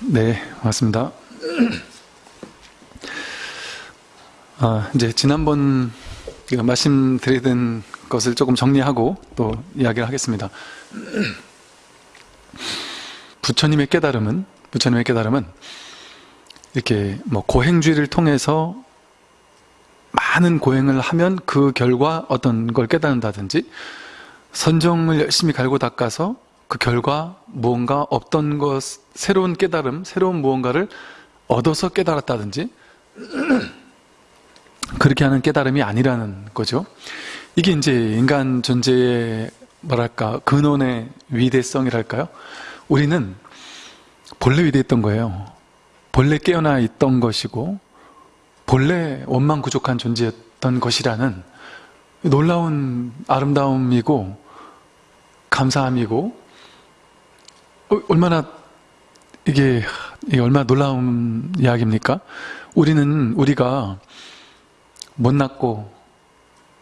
네, 맞습니다. 아, 이제 지난번 말씀드리던 것을 조금 정리하고 또 이야기를 하겠습니다. 부처님의 깨달음은, 부처님의 깨달음은 이렇게 뭐 고행주의를 통해서 많은 고행을 하면 그 결과 어떤 걸 깨닫는다든지 선정을 열심히 갈고 닦아서 그 결과 무언가 없던 것, 새로운 깨달음, 새로운 무언가를 얻어서 깨달았다든지 그렇게 하는 깨달음이 아니라는 거죠. 이게 이제 인간 존재의 뭐랄까 근원의 위대성이랄까요? 우리는 본래 위대했던 거예요. 본래 깨어나 있던 것이고 본래 원망구족한 존재였던 것이라는 놀라운 아름다움이고 감사함이고 어, 얼마나 이게, 이게 얼마나 놀라운 이야기입니까? 우리는 우리가 못났고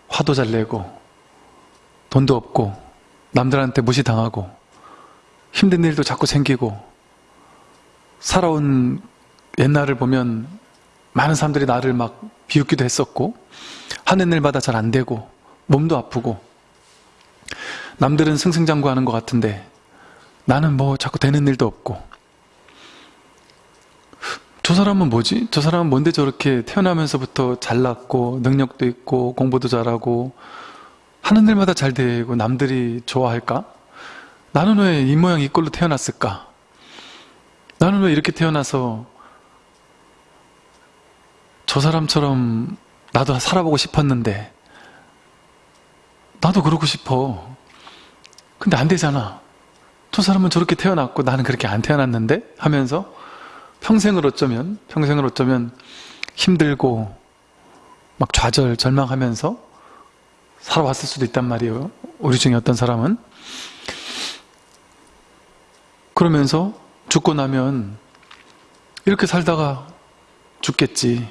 화도 잘 내고 돈도 없고 남들한테 무시당하고 힘든 일도 자꾸 생기고 살아온 옛날을 보면 많은 사람들이 나를 막 비웃기도 했었고 하는 일마다 잘 안 되고 몸도 아프고 남들은 승승장구하는 것 같은데 나는 뭐 자꾸 되는 일도 없고 저 사람은 뭐지? 저 사람은 뭔데 저렇게 태어나면서부터 잘났고 능력도 있고 공부도 잘하고 하는 일마다 잘 되고 남들이 좋아할까? 나는 왜 이 모양 이 꼴로 태어났을까? 나는 왜 이렇게 태어나서 저 사람처럼 나도 살아보고 싶었는데 나도 그러고 싶어 근데 안 되잖아 저 사람은 저렇게 태어났고 나는 그렇게 안 태어났는데? 하면서 평생을 어쩌면 평생을 어쩌면 힘들고 막 좌절 절망하면서 살아왔을 수도 있단 말이에요. 우리 중에 어떤 사람은. 그러면서 죽고 나면 이렇게 살다가 죽겠지.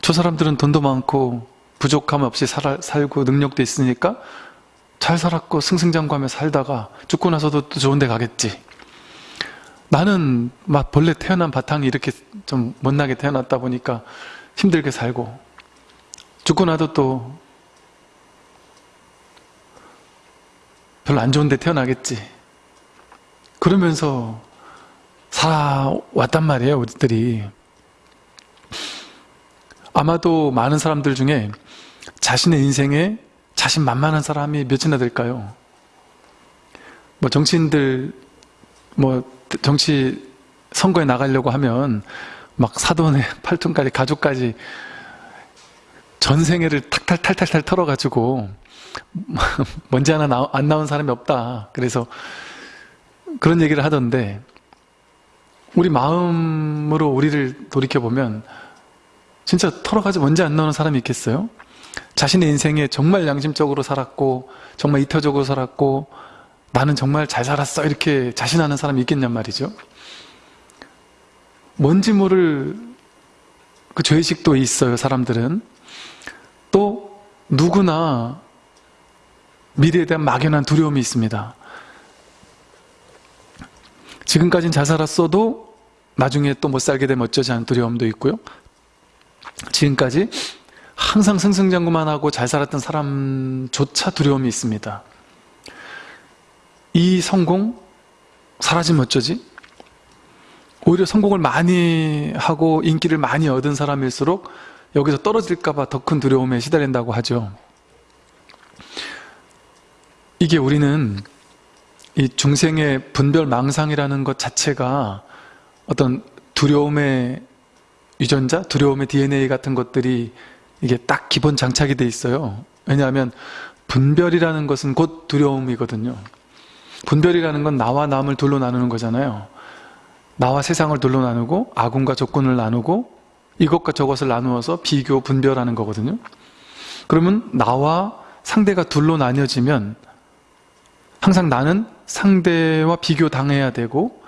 저 사람들은 돈도 많고 부족함 없이 살, 살고 능력도 있으니까 잘 살았고 승승장구하며 살다가 죽고 나서도 또 좋은 데 가겠지. 나는 막 본래 태어난 바탕이 이렇게 좀 못나게 태어났다 보니까 힘들게 살고 죽고 나도 또 별로 안 좋은 데 태어나겠지. 그러면서 살아왔단 말이에요 우리들이. 아마도 많은 사람들 중에 자신의 인생에 자신 만만한 사람이 몇이나 될까요? 뭐 정치인들 뭐 정치 선거에 나가려고 하면 막 사돈의 팔촌까지 가족까지 전생애를 탁탈탈탈탈 털어가지고 먼지 하나 나, 안 나온 사람이 없다 그래서 그런 얘기를 하던데 우리 마음으로 우리를 돌이켜보면 진짜 털어가지 먼지 안 나오는 사람이 있겠어요? 자신의 인생에 정말 양심적으로 살았고 정말 이타적으로 살았고 나는 정말 잘 살았어 이렇게 자신하는 사람이 있겠냔 말이죠. 뭔지 모를 그 죄의식도 있어요 사람들은. 또 누구나 미래에 대한 막연한 두려움이 있습니다. 지금까지는 잘 살았어도 나중에 또 못 살게 되면 어쩌지 하는 두려움도 있고요. 지금까지 항상 승승장구만 하고 잘 살았던 사람조차 두려움이 있습니다. 이 성공 사라지면 어쩌지? 오히려 성공을 많이 하고 인기를 많이 얻은 사람일수록 여기서 떨어질까봐 더 큰 두려움에 시달린다고 하죠. 이게 우리는 이 중생의 분별망상이라는 것 자체가 어떤 두려움의 유전자, 두려움의 DNA 같은 것들이 이게 딱 기본 장착이 돼 있어요. 왜냐하면 분별이라는 것은 곧 두려움이거든요. 분별이라는 건 나와 남을 둘로 나누는 거잖아요. 나와 세상을 둘로 나누고 아군과 적군을 나누고 이것과 저것을 나누어서 비교, 분별하는 거거든요. 그러면 나와 상대가 둘로 나뉘어지면 항상 나는 상대와 비교 당해야 되고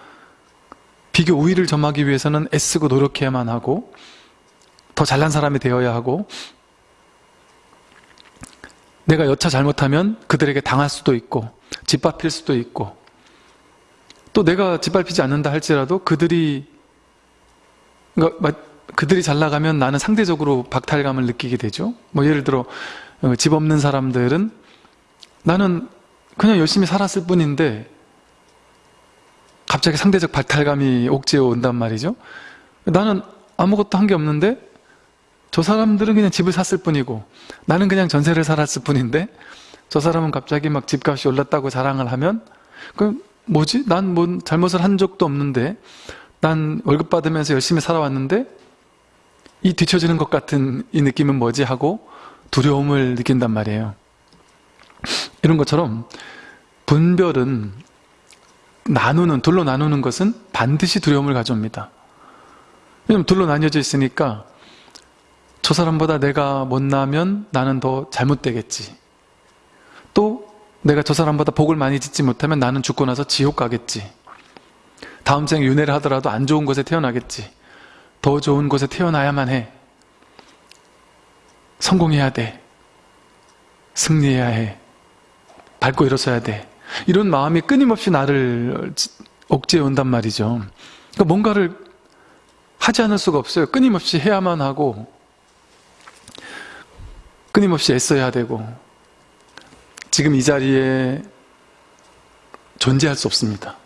비교 우위를 점하기 위해서는 애쓰고 노력해야만 하고 더 잘난 사람이 되어야 하고 내가 여차 잘못하면 그들에게 당할 수도 있고 짓밟힐 수도 있고 또 내가 짓밟히지 않는다 할지라도 그들이 그러니까 막 그들이 잘 나가면 나는 상대적으로 박탈감을 느끼게 되죠. 뭐 예를 들어 어, 집 없는 사람들은 나는 그냥 열심히 살았을 뿐인데 갑자기 상대적 박탈감이 옥죄어 온단 말이죠. 나는 아무것도 한 게 없는데 저 사람들은 그냥 집을 샀을 뿐이고 나는 그냥 전세를 살았을 뿐인데 저 사람은 갑자기 막 집값이 올랐다고 자랑을 하면 그 뭐지? 난 뭐 잘못을 한 적도 없는데 난 월급 받으면서 열심히 살아왔는데 이 뒤처지는 것 같은 이 느낌은 뭐지? 하고 두려움을 느낀단 말이에요. 이런 것처럼 분별은 나누는, 둘로 나누는 것은 반드시 두려움을 가져옵니다. 왜냐면 둘로 나뉘어져 있으니까 저 사람보다 내가 못나면 나는 더 잘못되겠지. 또 내가 저 사람보다 복을 많이 짓지 못하면 나는 죽고 나서 지옥 가겠지. 다음 생에 윤회를 하더라도 안 좋은 곳에 태어나겠지. 더 좋은 곳에 태어나야만 해. 성공해야 돼. 승리해야 해. 밟고 일어서야 돼. 이런 마음이 끊임없이 나를 억제해 온단 말이죠. 그러니까 뭔가를 하지 않을 수가 없어요. 끊임없이 해야만 하고 끊임없이 애써야 되고 지금 이 자리에 존재할 수 없습니다.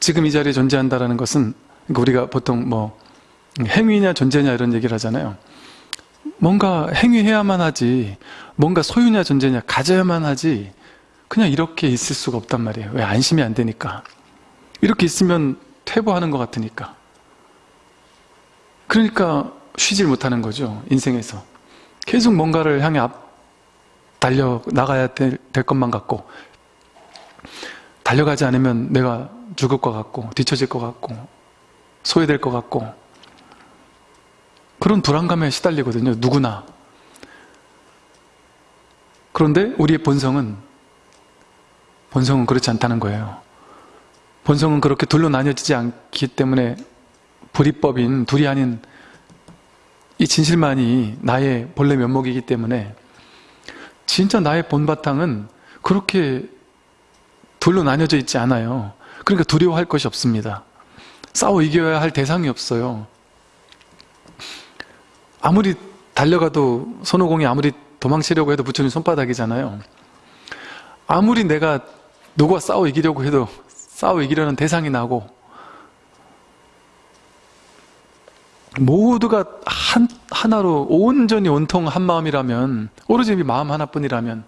지금 이 자리에 존재한다는 것은 그러니까 우리가 보통 뭐 행위냐 존재냐 이런 얘기를 하잖아요. 뭔가 행위해야만 하지 뭔가 소유냐 존재냐 가져야만 하지 그냥 이렇게 있을 수가 없단 말이에요. 왜 안심이 안 되니까. 이렇게 있으면 퇴보하는 것 같으니까. 그러니까 쉬질 못하는 거죠. 인생에서. 계속 뭔가를 향해 앞 달려 나가야 될, 될 것만 같고 달려가지 않으면 내가 죽을 것 같고 뒤처질 것 같고 소외될 것 같고 그런 불안감에 시달리거든요. 누구나. 그런데 우리의 본성은 본성은 그렇지 않다는 거예요. 본성은 그렇게 둘로 나뉘어지지 않기 때문에 불이법인 둘이 아닌 이 진실만이 나의 본래 면목이기 때문에 진짜 나의 본바탕은 그렇게 둘로 나뉘어져 있지 않아요. 그러니까 두려워할 것이 없습니다. 싸워 이겨야 할 대상이 없어요. 아무리 달려가도 손오공이 아무리 도망치려고 해도 부처님 손바닥이잖아요. 아무리 내가 누구와 싸워 이기려고 해도 싸워 이기려는 대상이 나고 모두가 한, 하나로 온전히 온통 한 마음이라면 오로지 마음 하나뿐이라면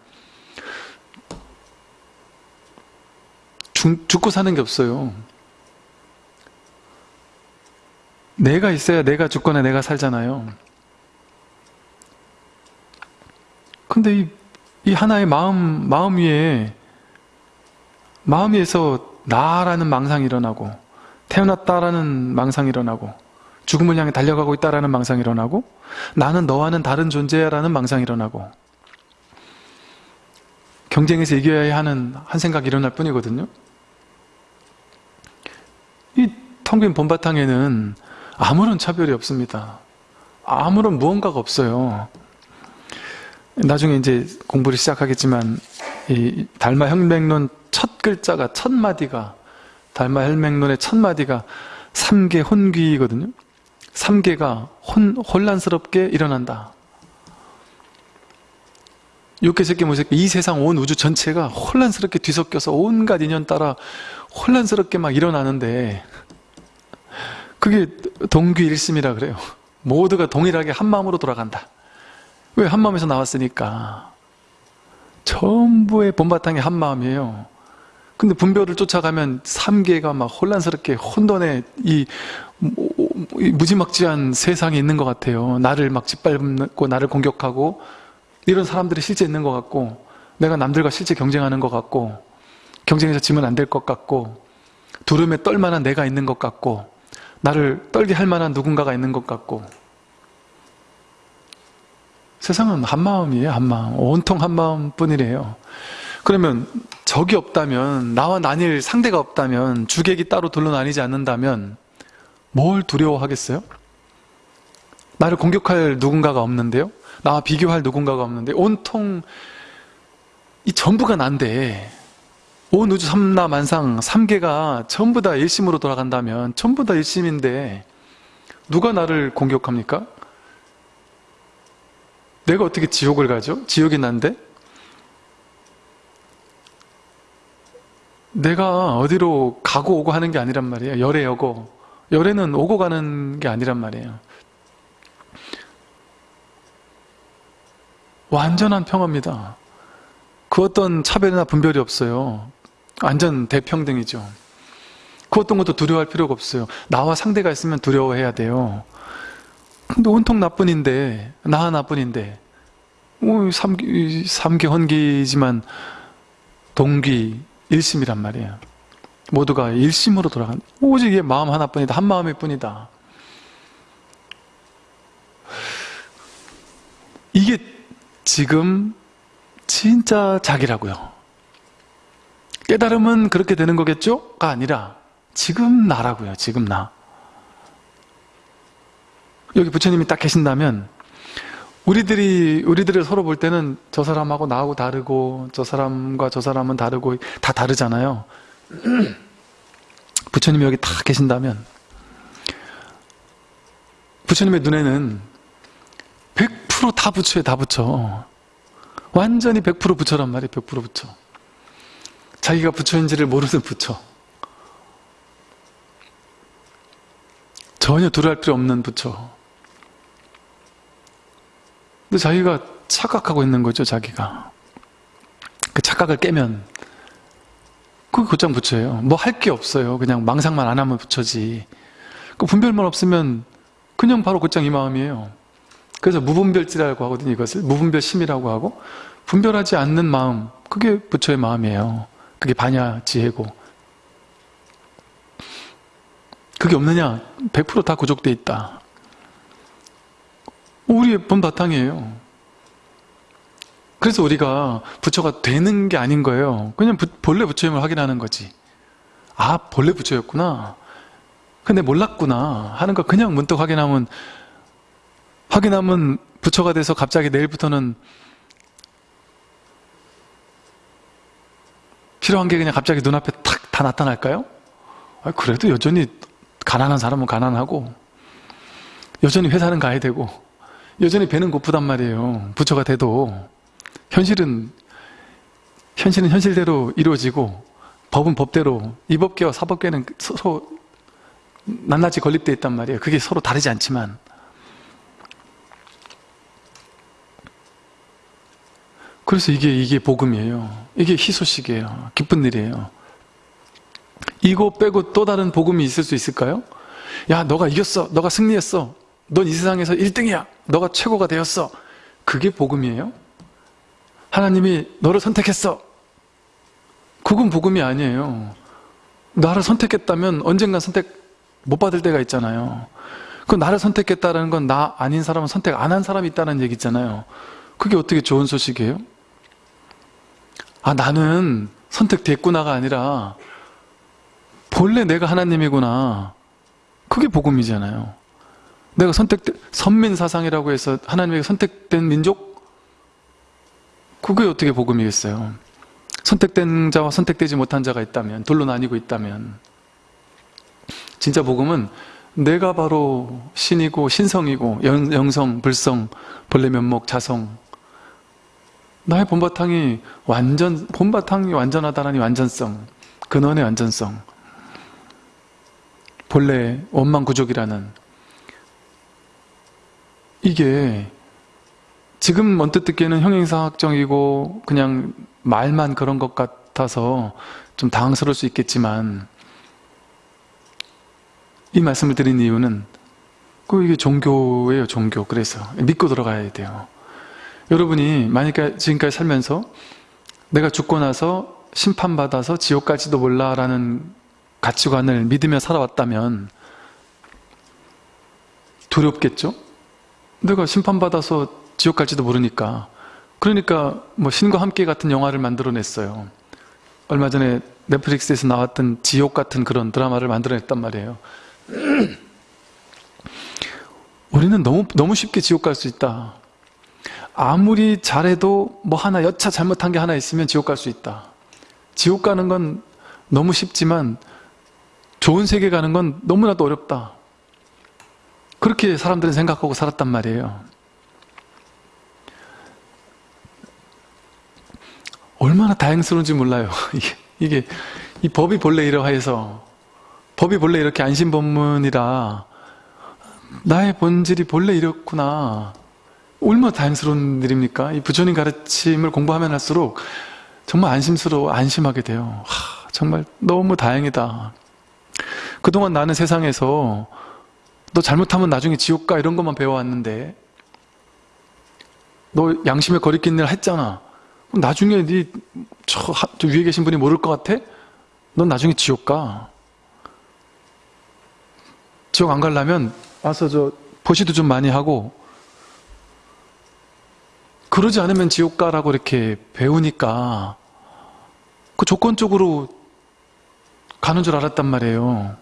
죽, 죽고 사는 게 없어요. 내가 있어야 내가 죽거나 내가 살잖아요. 근데 이, 이 하나의 마음, 마음 위에, 마음 위에서 나라는 망상이 일어나고, 태어났다라는 망상이 일어나고, 죽음을 향해 달려가고 있다라는 망상이 일어나고, 나는 너와는 다른 존재야라는 망상이 일어나고, 경쟁에서 이겨야 하는 한 생각이 일어날 뿐이거든요. 이 텅 빈 본바탕에는 아무런 차별이 없습니다. 아무런 무언가가 없어요. 나중에 이제 공부를 시작하겠지만 이 달마 혈맹론 첫 글자가 첫 마디가 달마 혈맹론의 첫 마디가 삼계 혼귀거든요. 삼계가 혼, 혼란스럽게 일어난다. 육계, sep계, 무색계 이 세상 온 우주 전체가 혼란스럽게 뒤섞여서 온갖 인연 따라 혼란스럽게 막 일어나는데 그게 동귀일심이라 그래요. 모두가 동일하게 한 마음으로 돌아간다. 왜 한마음에서 나왔으니까 전부의 본바탕이 한마음이에요 근데 분별을 쫓아가면 삼계가 막 혼란스럽게 혼돈의 이, 이 무지막지한 세상에 있는 것 같아요. 나를 막 짓밟고 나를 공격하고 이런 사람들이 실제 있는 것 같고 내가 남들과 실제 경쟁하는 것 같고 경쟁에서 지면 안 될 것 같고 두름에 떨 만한 내가 있는 것 같고 나를 떨게 할 만한 누군가가 있는 것 같고. 세상은 한마음이에요 한마음. 온통 한마음 뿐이래요. 그러면 적이 없다면 나와 나뉠 상대가 없다면 주객이 따로 둘러 나뉘지 않는다면 뭘 두려워하겠어요? 나를 공격할 누군가가 없는데요? 나와 비교할 누군가가 없는데 온통 이 전부가 난데 온 우주 삼나 만상 삼계가 전부 다 일심으로 돌아간다면 전부 다 일심인데 누가 나를 공격합니까? 내가 어떻게 지옥을 가죠? 지옥이 난데? 내가 어디로 가고 오고 하는 게 아니란 말이에요. 열애 여고. 열애는 오고 가는 게 아니란 말이에요. 완전한 평화입니다. 그 어떤 차별이나 분별이 없어요. 완전 대평등이죠. 그 어떤 것도 두려워할 필요가 없어요. 나와 상대가 있으면 두려워해야 돼요. 근데 온통 나뿐인데, 나 하나뿐인데, 오, 삼기, 삼기 헌기지만 동기, 일심이란 말이에요. 모두가 일심으로 돌아간, 오직 이 마음 하나뿐이다. 한 마음일 뿐이다. 이게 지금 진짜 자기라고요. 깨달음은 그렇게 되는 거겠죠?가 아니라 지금 나라고요. 지금 나. 여기 부처님이 딱 계신다면 우리들이 우리들을 서로 볼 때는 저 사람하고 나하고 다르고 저 사람과 저 사람은 다르고 다 다르잖아요. 부처님이 여기 딱 계신다면 부처님의 눈에는 100%다 부처에 다 부처. 완전히 100% 부처란 말이에요. 100% 부처. 자기가 부처인지를 모르는 부처. 전혀 두려할 필요 없는 부처. 근데 자기가 착각하고 있는 거죠, 자기가. 그 착각을 깨면 그게 곧장 부처예요. 뭐 할 게 없어요. 그냥 망상만 안 하면 부처지. 그 분별만 없으면 그냥 바로 곧장 이 마음이에요. 그래서 무분별지라고 하거든요, 이것을. 무분별심이라고 하고 분별하지 않는 마음, 그게 부처의 마음이에요. 그게 반야 지혜고. 그게 없느냐? 100%다 구족돼 있다. 우리의 본 바탕이에요. 그래서 우리가 부처가 되는 게 아닌 거예요. 그냥 부, 본래 부처임을 확인하는 거지. 아, 본래 부처였구나. 근데 몰랐구나. 하는 거 그냥 문득 확인하면, 확인하면 부처가 돼서 갑자기 내일부터는 필요한 게 그냥 갑자기 눈앞에 탁 다 나타날까요? 아, 그래도 여전히 가난한 사람은 가난하고, 여전히 회사는 가야 되고, 여전히 배는 고프단 말이에요. 부처가 돼도. 현실은, 현실은 현실대로 이루어지고, 법은 법대로, 이법계와 사법계는 서로 낱낱이 건립되어 있단 말이에요. 그게 서로 다르지 않지만. 그래서 이게, 이게 복음이에요. 이게 희소식이에요. 기쁜 일이에요. 이거 빼고 또 다른 복음이 있을 수 있을까요? 야, 너가 이겼어. 너가 승리했어. 넌 이 세상에서 1등이야. 너가 최고가 되었어. 그게 복음이에요? 하나님이 너를 선택했어. 그건 복음이 아니에요. 나를 선택했다면 언젠간 선택 못 받을 때가 있잖아요. 그 나를 선택했다는 건 나 아닌 사람은 선택 안 한 사람이 있다는 얘기 있잖아요. 그게 어떻게 좋은 소식이에요? 아, 나는 선택됐구나가 아니라 본래 내가 하나님이구나. 그게 복음이잖아요. 내가 선택된, 선민 사상이라고 해서 하나님에게 선택된 민족? 그게 어떻게 복음이겠어요? 선택된 자와 선택되지 못한 자가 있다면, 둘로 나뉘고 있다면. 진짜 복음은 내가 바로 신이고 신성이고 영 성, 불성, 본래 면목, 자성 나의 본바탕이 완전 본바탕이 완전하다라니 완전성 근원의 완전성 본래 원망구족이라는 이게 지금 언뜻 듣기에는 형용사학적이고 그냥 말만 그런 것 같아서 좀 당황스러울 수 있겠지만 이 말씀을 드린 이유는 그 이게 종교예요 종교 그래서 믿고 들어가야 돼요 여러분이 만약에 지금까지 살면서 내가 죽고 나서 심판받아서 지옥 갈지도 몰라 라는 가치관을 믿으며 살아왔다면 두렵겠죠? 내가 심판받아서 지옥 갈지도 모르니까. 그러니까 뭐 신과 함께 같은 영화를 만들어냈어요. 얼마 전에 넷플릭스에서 나왔던 지옥 같은 그런 드라마를 만들어냈단 말이에요. 우리는 너무 너무 쉽게 지옥 갈 수 있다. 아무리 잘해도 뭐 하나 여차 잘못한 게 하나 있으면 지옥 갈 수 있다. 지옥 가는 건 너무 쉽지만 좋은 세계 가는 건 너무나도 어렵다. 그렇게 사람들은 생각하고 살았단 말이에요. 얼마나 다행스러운지 몰라요. 이게, 이게 이 법이 본래 이러해서 법이 본래 이렇게 안심법문이라 나의 본질이 본래 이렇구나. 얼마나 다행스러운 일입니까? 이 부처님 가르침을 공부하면 할수록 정말 안심스러워 안심하게 돼요. 하, 정말 너무 다행이다. 그동안 나는 세상에서 너 잘못하면 나중에 지옥 가 이런 것만 배워왔는데 너 양심에 거리낀 일 했잖아. 나중에 네저 저 위에 계신 분이 모를 것 같아? 넌 나중에 지옥 가. 지옥 안 가려면 와서 저 보시도 좀 많이 하고 그러지 않으면 지옥 가라고 이렇게 배우니까 그 조건적으로 가는 줄 알았단 말이에요.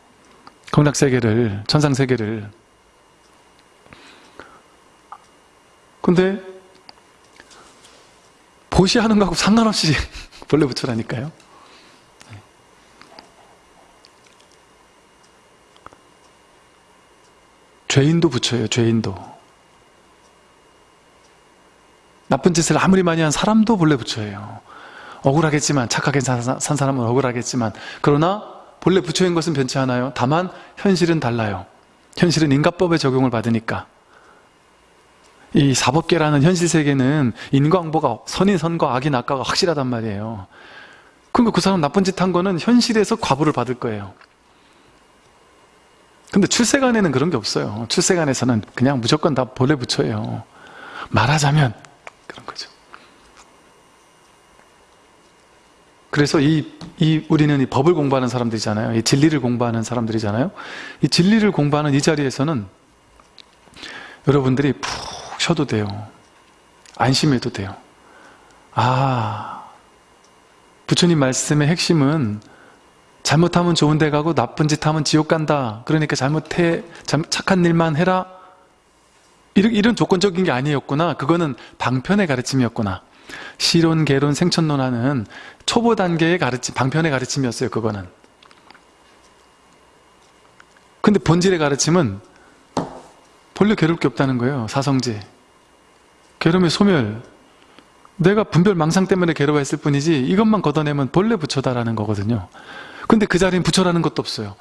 극락세계를, 천상세계를. 근데 보시하는 거하고 상관없이 본래 붙여라니까요. 죄인도 붙여요, 죄인도. 나쁜 짓을 아무리 많이 한 사람도 본래 붙여요. 억울하겠지만, 착하게 산 사람은 억울하겠지만, 그러나 본래 부처인 것은 변치 않아요. 다만 현실은 달라요. 현실은 인과법의 적용을 받으니까. 이 사법계라는 현실 세계는 인과응보가 선이 선과 악이 낙과가 확실하단 말이에요. 그러니까 그 사람 나쁜 짓 한 거는 현실에서 과부를 받을 거예요. 근데 출세간에는 그런 게 없어요. 출세간에서는 그냥 무조건 다 본래 붙여요. 말하자면 그런 거죠. 그래서 이, 이 우리는 이 법을 공부하는 사람들이잖아요. 이 진리를 공부하는 사람들이잖아요. 이 진리를 공부하는 이 자리에서는 여러분들이 푹 쉬어도 돼요. 안심해도 돼요. 아, 부처님 말씀의 핵심은 잘못하면 좋은 데 가고 나쁜 짓 하면 지옥 간다. 그러니까 잘못해, 착한 일만 해라. 이런, 이런 조건적인 게 아니었구나. 그거는 방편의 가르침이었구나. 시론, 개론, 생천론 하는 초보 단계의 가르침, 방편의 가르침이었어요. 그거는. 근데 본질의 가르침은 본래 괴롭게 없다는 거예요. 사성제. 괴로움의 소멸. 내가 분별 망상 때문에 괴로워했을 뿐이지 이것만 걷어내면 본래 부처다라는 거거든요. 근데 그 자리는 부처라는 것도 없어요.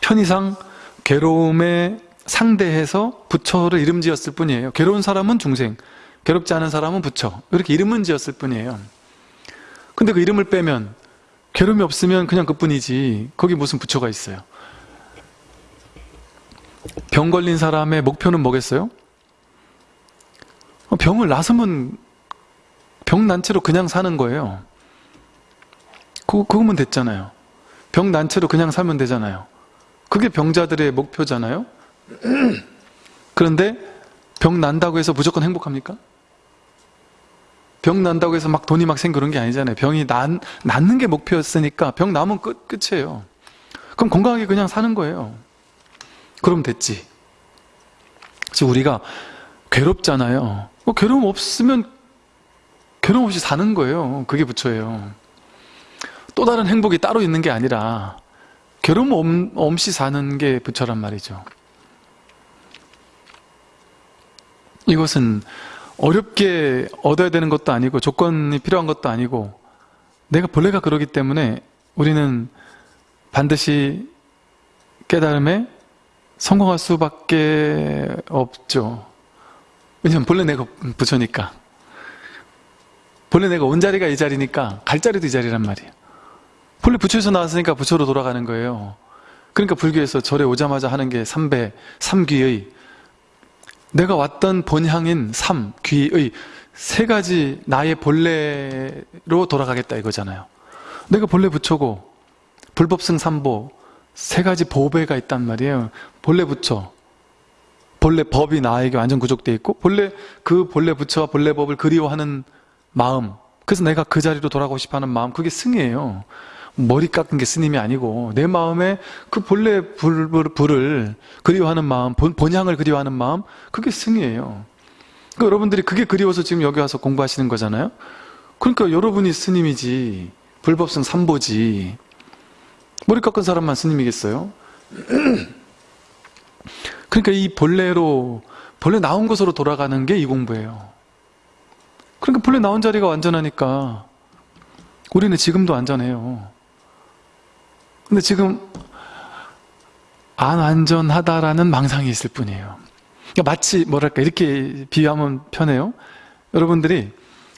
편의상 괴로움에 상대해서 부처를 이름 지었을 뿐이에요. 괴로운 사람은 중생, 괴롭지 않은 사람은 부처. 이렇게 이름은 지었을 뿐이에요. 근데 그 이름을 빼면 괴로움이 없으면 그냥 그뿐이지 거기 무슨 부처가 있어요. 병 걸린 사람의 목표는 뭐겠어요? 병을 나으면 병 난 채로 그냥 사는 거예요. 그, 그거면 됐잖아요. 병 난 채로 그냥 살면 되잖아요. 그게 병자들의 목표잖아요. 그런데 병 난다고 해서 무조건 행복합니까? 병 난다고 해서 막 돈이 막 생기는 그런 게 아니잖아요. 병이 난, 낫는 게 목표였으니까 병 나면 끝, 끝이에요. 그럼 건강하게 그냥 사는 거예요. 그럼 됐지. 지금 우리가 괴롭잖아요. 뭐 괴로움 없으면 괴로움 없이 사는 거예요. 그게 부처예요. 또 다른 행복이 따로 있는 게 아니라 괴로움 없이 사는 게 부처란 말이죠. 이것은 어렵게 얻어야 되는 것도 아니고 조건이 필요한 것도 아니고 내가 본래가 그러기 때문에 우리는 반드시 깨달음에 성공할 수밖에 없죠. 왜냐면 본래 내가 부처니까. 본래 내가 온 자리가 이 자리니까 갈 자리도 이 자리란 말이에요. 본래 부처에서 나왔으니까 부처로 돌아가는 거예요. 그러니까 불교에서 절에 오자마자 하는 게 삼배, 삼귀의 내가 왔던 본향인 삼, 귀의 세 가지 나의 본래로 돌아가겠다 이거잖아요. 내가 본래 부처고 불법승 삼보 세 가지 보배가 있단 말이에요. 본래 부처, 본래 법이 나에게 완전 구족되어 있고 본래 그 본래 부처와 본래 법을 그리워하는 마음 그래서 내가 그 자리로 돌아가고 싶어하는 마음 그게 승이에요. 머리 깎은 게 스님이 아니고 내 마음에 그 본래 불, 불 을 그리워하는 마음 본, 본향을 그리워하는 마음 그게 승이에요 그러니까 여러분들이 그게 그리워서 지금 여기 와서 공부하시는 거잖아요 그러니까 여러분이 스님이지 불법성 삼보지 머리 깎은 사람만 스님이겠어요? 그러니까 이 본래로 본래 나온 곳으로 돌아가는 게 이 공부예요. 그러니까 본래 나온 자리가 완전하니까 우리는 지금도 안전해요. 근데 지금 안 안전하다라는 망상이 있을 뿐이에요. 그러니까 마치 뭐랄까 이렇게 비유하면 편해요. 여러분들이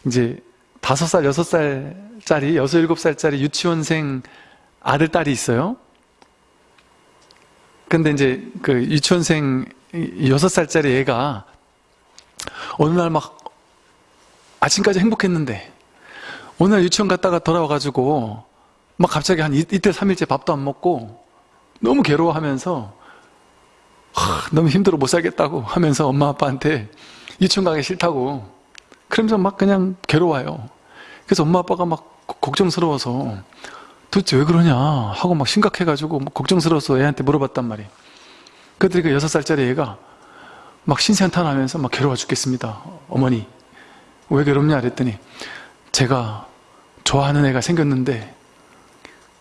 이제 다섯 살, 여섯 살짜리, 여섯 일곱 살짜리 유치원생 아들 딸이 있어요. 근데 이제 그 유치원생 여섯 살짜리 애가 어느 날 막 아침까지 행복했는데 어느 날 유치원 갔다가 돌아와가지고 막 갑자기 한 이, 이틀 삼일째 밥도 안 먹고 너무 괴로워하면서 하, 너무 힘들어 못 살겠다고 하면서 엄마 아빠한테 유치원 가기 싫다고 그러면서 막 그냥 괴로워요. 그래서 엄마 아빠가 막 걱정스러워서 도대체 왜 그러냐 하고 막 심각해가지고 막 걱정스러워서 애한테 물어봤단 말이에요. 그랬더니 그 여섯 살짜리 애가 막 신세한탄하면서 막 괴로워 죽겠습니다. 어머니 왜 괴롭냐 그랬더니 제가 좋아하는 애가 생겼는데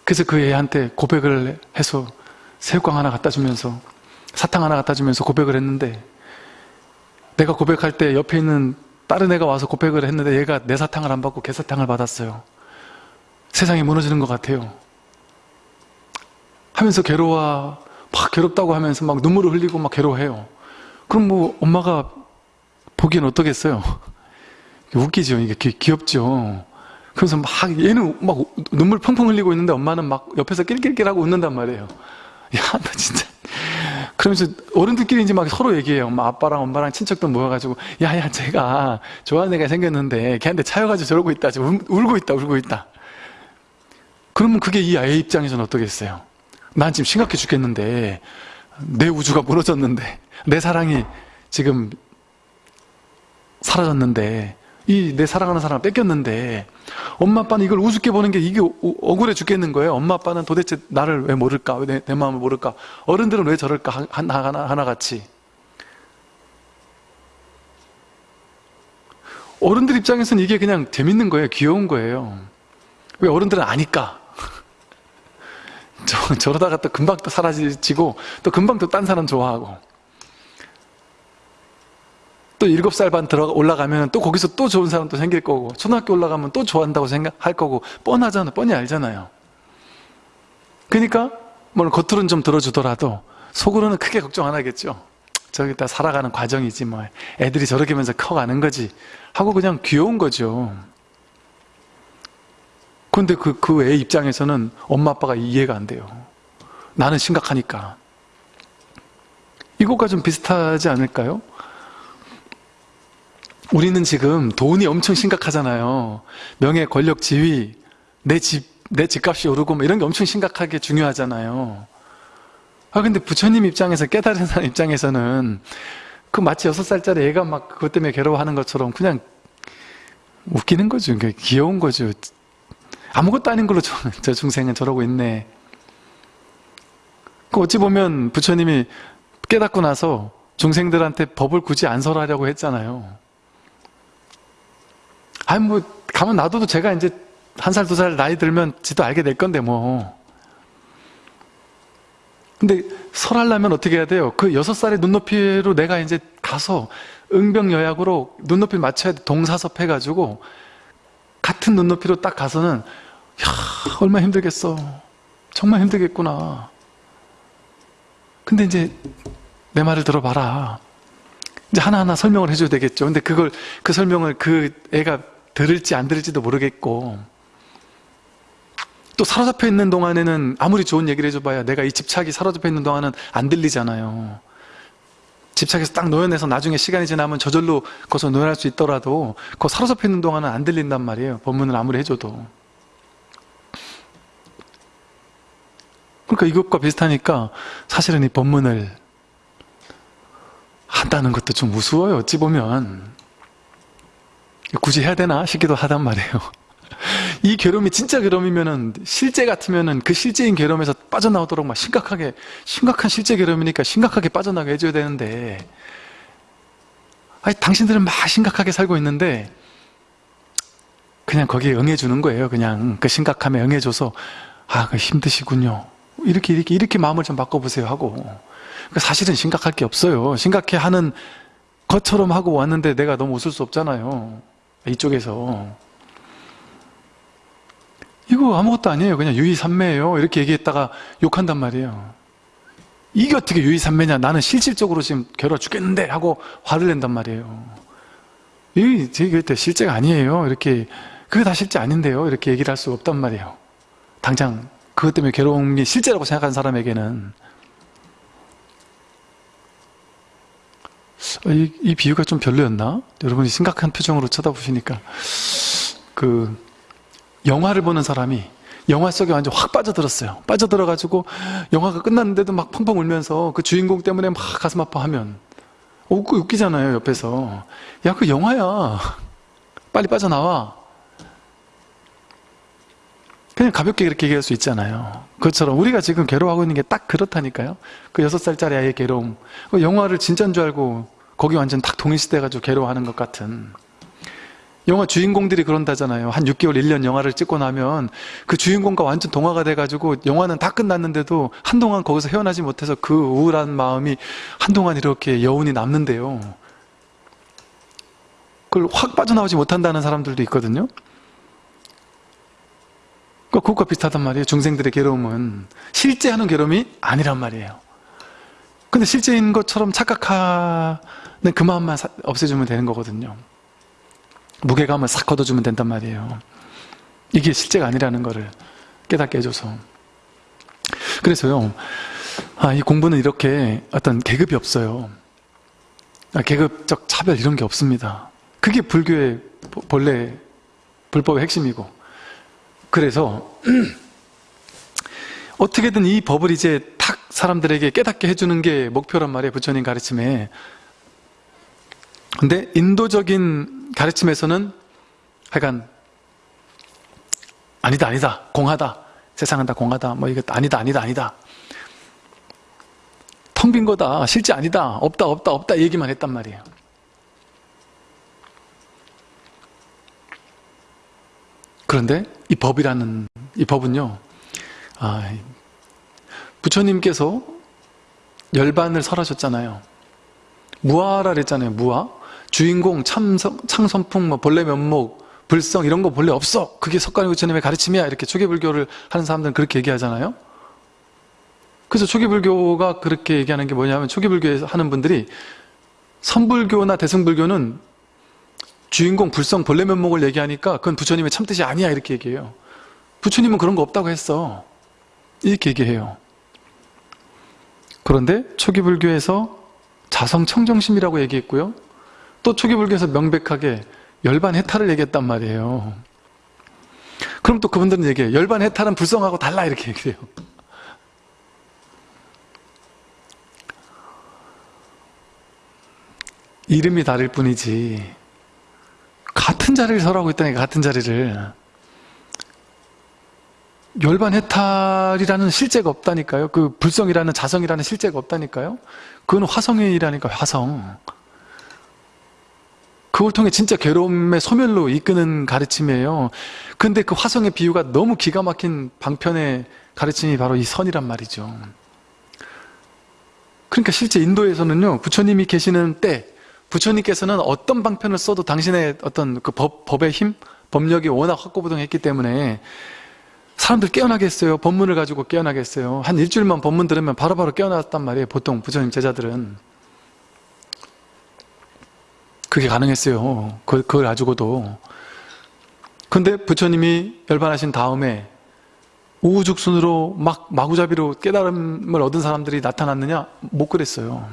그래서 그 애한테 고백을 해서 새우깡 하나 갖다 주면서 사탕 하나 갖다 주면서 고백을 했는데 내가 고백할 때 옆에 있는 다른 애가 와서 고백을 했는데 얘가 내 사탕을 안 받고 개 사탕을 받았어요 세상이 무너지는 것 같아요. 하면서 괴로워 막 괴롭다고 하면서 막 눈물을 흘리고 막 괴로워해요. 그럼 뭐 엄마가 보기엔 어떠겠어요? 웃기죠. 이게 귀엽죠. 그래서 막 얘는 막 눈물 펑펑 흘리고 있는데 엄마는 막 옆에서 낄낄낄하고 웃는단 말이에요. 야너 진짜. 그러면서 어른들끼리 이제 막 서로 얘기해요. 엄마 아빠랑 엄마랑 친척들 모여가지고 야 야 제가 좋아하는 애가 생겼는데 걔한테 차여가지고 저러고 있다. 지금 울고 있다 울고 있다 그러면 그게 이 아이 입장에서는 어떠겠어요? 난 지금 심각해 죽겠는데 내 우주가 무너졌는데 내 사랑이 지금 사라졌는데 이 내 사랑하는 사람을 뺏겼는데 엄마 아빠는 이걸 우습게 보는 게 이게 억울해 죽겠는 거예요? 엄마 아빠는 도대체 나를 왜 모를까? 내, 내 마음을 모를까? 어른들은 왜 저럴까? 하나, 하나, 하나같이. 어른들 입장에서는 이게 그냥 재밌는 거예요. 귀여운 거예요. 왜 어른들은 아니까 저, 저러다가 또 금방 또 사라지고 또 금방 또 딴 사람 좋아하고. 또 일곱 살 반 들어 올라가면 또 거기서 또 좋은 사람도 생길 거고 초등학교 올라가면 또 좋아한다고 생각할 거고 뻔하잖아 뻔히 알잖아요. 그러니까 뭐 겉으로는 좀 들어주더라도 속으로는 크게 걱정 안 하겠죠. 저기 다 살아가는 과정이지 뭐. 애들이 저렇게 하면서 커가는 거지. 하고 그냥 귀여운 거죠 근데 그, 그 애 입장에서는 엄마 아빠가 이해가 안 돼요 나는 심각하니까 이것과 좀 비슷하지 않을까요? 우리는 지금 돈이 엄청 심각하잖아요. 명예, 권력, 지위, 내 집, 내 집값이 오르고 뭐 이런 게 엄청 심각하게 중요하잖아요. 아, 근데 부처님 입장에서 깨달은 사람 입장에서는 그 마치 여섯 살짜리 애가 막 그것 때문에 괴로워하는 것처럼 그냥 웃기는 거죠. 귀여운 거죠. 아무것도 아닌 걸로 저, 저 중생은 저러고 있네. 그 어찌 보면 부처님이 깨닫고 나서 중생들한테 법을 굳이 안 설하려고 했잖아요. 아니 뭐 가만 놔둬도 제가 이제 한 살 두 살 나이 들면 지도 알게 될 건데 뭐 근데 설하려면 어떻게 해야 돼요? 그 여섯 살의 눈높이로 내가 이제 가서 응병여약으로 눈높이 맞춰야 돼 동사섭 해가지고 같은 눈높이로 딱 가서는 야 얼마 힘들겠어. 정말 힘들겠구나. 근데 이제 내 말을 들어봐라. 이제 하나하나 설명을 해줘야 되겠죠. 근데 그걸 그 설명을 그 애가 들을지 안 들을지도 모르겠고. 또 사로잡혀 있는 동안에는 아무리 좋은 얘기를 해줘봐야 내가 이 집착이 사로잡혀 있는 동안은 안 들리잖아요 집착에서 딱 노연해서 나중에 시간이 지나면 저절로 거기서 노연할 수 있더라도 그 사로잡혀 있는 동안은 안 들린단 말이에요. 법문을 아무리 해줘도. 그러니까 이것과 비슷하니까 사실은 이 법문을 한다는 것도 좀 우스워요 어찌 보면. 굳이 해야 되나 싶기도 하단 말이에요 이 괴로움이 진짜 괴로움이면은 실제 같으면은 그 실제인 괴로움에서 빠져나오도록 막 심각하게 심각한 실제 괴로움이니까 심각하게 빠져나게 해줘야 되는데. 아니 당신들은 막 심각하게 살고 있는데 그냥 거기에 응해주는 거예요. 그냥 그 심각함에 응해줘서 아그 힘드시군요. 이렇게 이렇게 이렇게 마음을 좀 바꿔보세요 하고. 그러니까 사실은 심각할 게 없어요. 심각해 하는 것처럼 하고 왔는데 내가 너무 웃을 수 없잖아요. 이쪽에서 이거 아무것도 아니에요. 그냥 유의산매예요. 이렇게 얘기했다가 욕한단 말이에요. 이게 어떻게 유의산매냐? 나는 실질적으로 지금 괴로워 죽겠는데 하고 화를 낸단 말이에요. 이게 제가 실제가 아니에요. 이렇게 그게 다 실제 아닌데요. 이렇게 얘기를 할 수가 없단 말이에요. 당장 그것 때문에 괴로움이 실제라고 생각하는 사람에게는. 어, 이, 이 비유가 좀 별로였나? 여러분이 심각한 표정으로 쳐다보시니까. 그 영화를 보는 사람이 영화 속에 완전 확 빠져들었어요. 빠져들어가지고 영화가 끝났는데도 막 펑펑 울면서 그 주인공 때문에 막 가슴 아파하면 웃고 웃기잖아요 옆에서. 야 그 영화야. 빨리 빠져나와. 그냥 가볍게 그렇게 얘기할 수 있잖아요. 그것처럼 우리가 지금 괴로워하고 있는 게 딱 그렇다니까요. 그 여섯 살짜리 아이의 괴로움. 그 영화를 진짜인 줄 알고 거기 완전 딱 동일시돼가지고 괴로워하는 것 같은 영화 주인공들이 그런다잖아요. 한 6개월 1년 영화를 찍고 나면 그 주인공과 완전 동화가 돼가지고 영화는 다 끝났는데도 한동안 거기서 헤어나지 못해서 그 우울한 마음이 한동안 이렇게 여운이 남는데요. 그걸 확 빠져나오지 못한다는 사람들도 있거든요. 그러니까 그것과 비슷하단 말이에요. 중생들의 괴로움은 실제 하는 괴로움이 아니란 말이에요. 근데 실제인 것처럼 착각하는 그 마음만 사- 없애주면 되는 거거든요 무게감을 싹 걷어주면 된단 말이에요. 이게 실제가 아니라는 거를 깨닫게 해줘서. 그래서요 아, 이 공부는 이렇게 어떤 계급이 없어요. 아, 계급적 차별 이런 게 없습니다. 그게 불교의 보- 본래 불법의 핵심이고. 그래서 어떻게든 이 법을 이제 탁 사람들에게 깨닫게 해주는 게 목표란 말이에요 부처님 가르침에. 근데 인도적인 가르침에서는 하여간 아니다 아니다 공하다 세상은 다 공하다 뭐 이거 아니다 아니다 아니다. 텅 빈 거다 실제 아니다 없다 없다 없다 얘기만 했단 말이에요. 그런데 이 법이라는 이 법은요 아, 부처님께서 열반을 설하셨잖아요. 무아라 그랬잖아요 무아 주인공 참성, 창선풍 뭐 본래 면목 불성 이런 거 본래 없어. 그게 석가모니 부처님의 가르침이야. 이렇게 초기불교를 하는 사람들은 그렇게 얘기하잖아요. 그래서 초기불교가 그렇게 얘기하는 게 뭐냐면 초기불교에서 하는 분들이 선불교나 대승불교는 주인공 불성 본래 면목을 얘기하니까 그건 부처님의 참뜻이 아니야. 이렇게 얘기해요. 부처님은 그런 거 없다고 했어. 이렇게 얘기해요. 그런데 초기불교에서 자성청정심이라고 얘기했고요 또 초기불교에서 명백하게 열반 해탈을 얘기했단 말이에요. 그럼 또 그분들은 얘기해요 열반 해탈은 불성하고 달라 이렇게 얘기해요. 이름이 다를 뿐이지 같은 자리를 설하고 있다니까 같은 자리를. 열반 해탈이라는 실제가 없다니까요. 그 불성이라는 자성이라는 실제가 없다니까요. 그건 화성이라니까 화성 그걸 통해 진짜 괴로움의 소멸로 이끄는 가르침이에요 근데 그 화성의 비유가 너무 기가 막힌 방편의 가르침이 바로 이 선이란 말이죠 그러니까 실제 인도에서는요 부처님이 계시는 때 부처님께서는 어떤 방편을 써도 당신의 어떤 그 법, 법의 힘, 법력이 워낙 확고부동했기 때문에 사람들 깨어나게 했어요. 법문을 가지고 깨어나게 했어요. 한 일주일만 법문 들으면 바로바로 깨어났단 말이에요. 보통 부처님 제자들은. 그게 가능했어요. 그- 그걸 가지고도. 근데 부처님이 열반하신 다음에 우후죽순으로 막 마구잡이로 깨달음을 얻은 사람들이 나타났느냐? 못 그랬어요.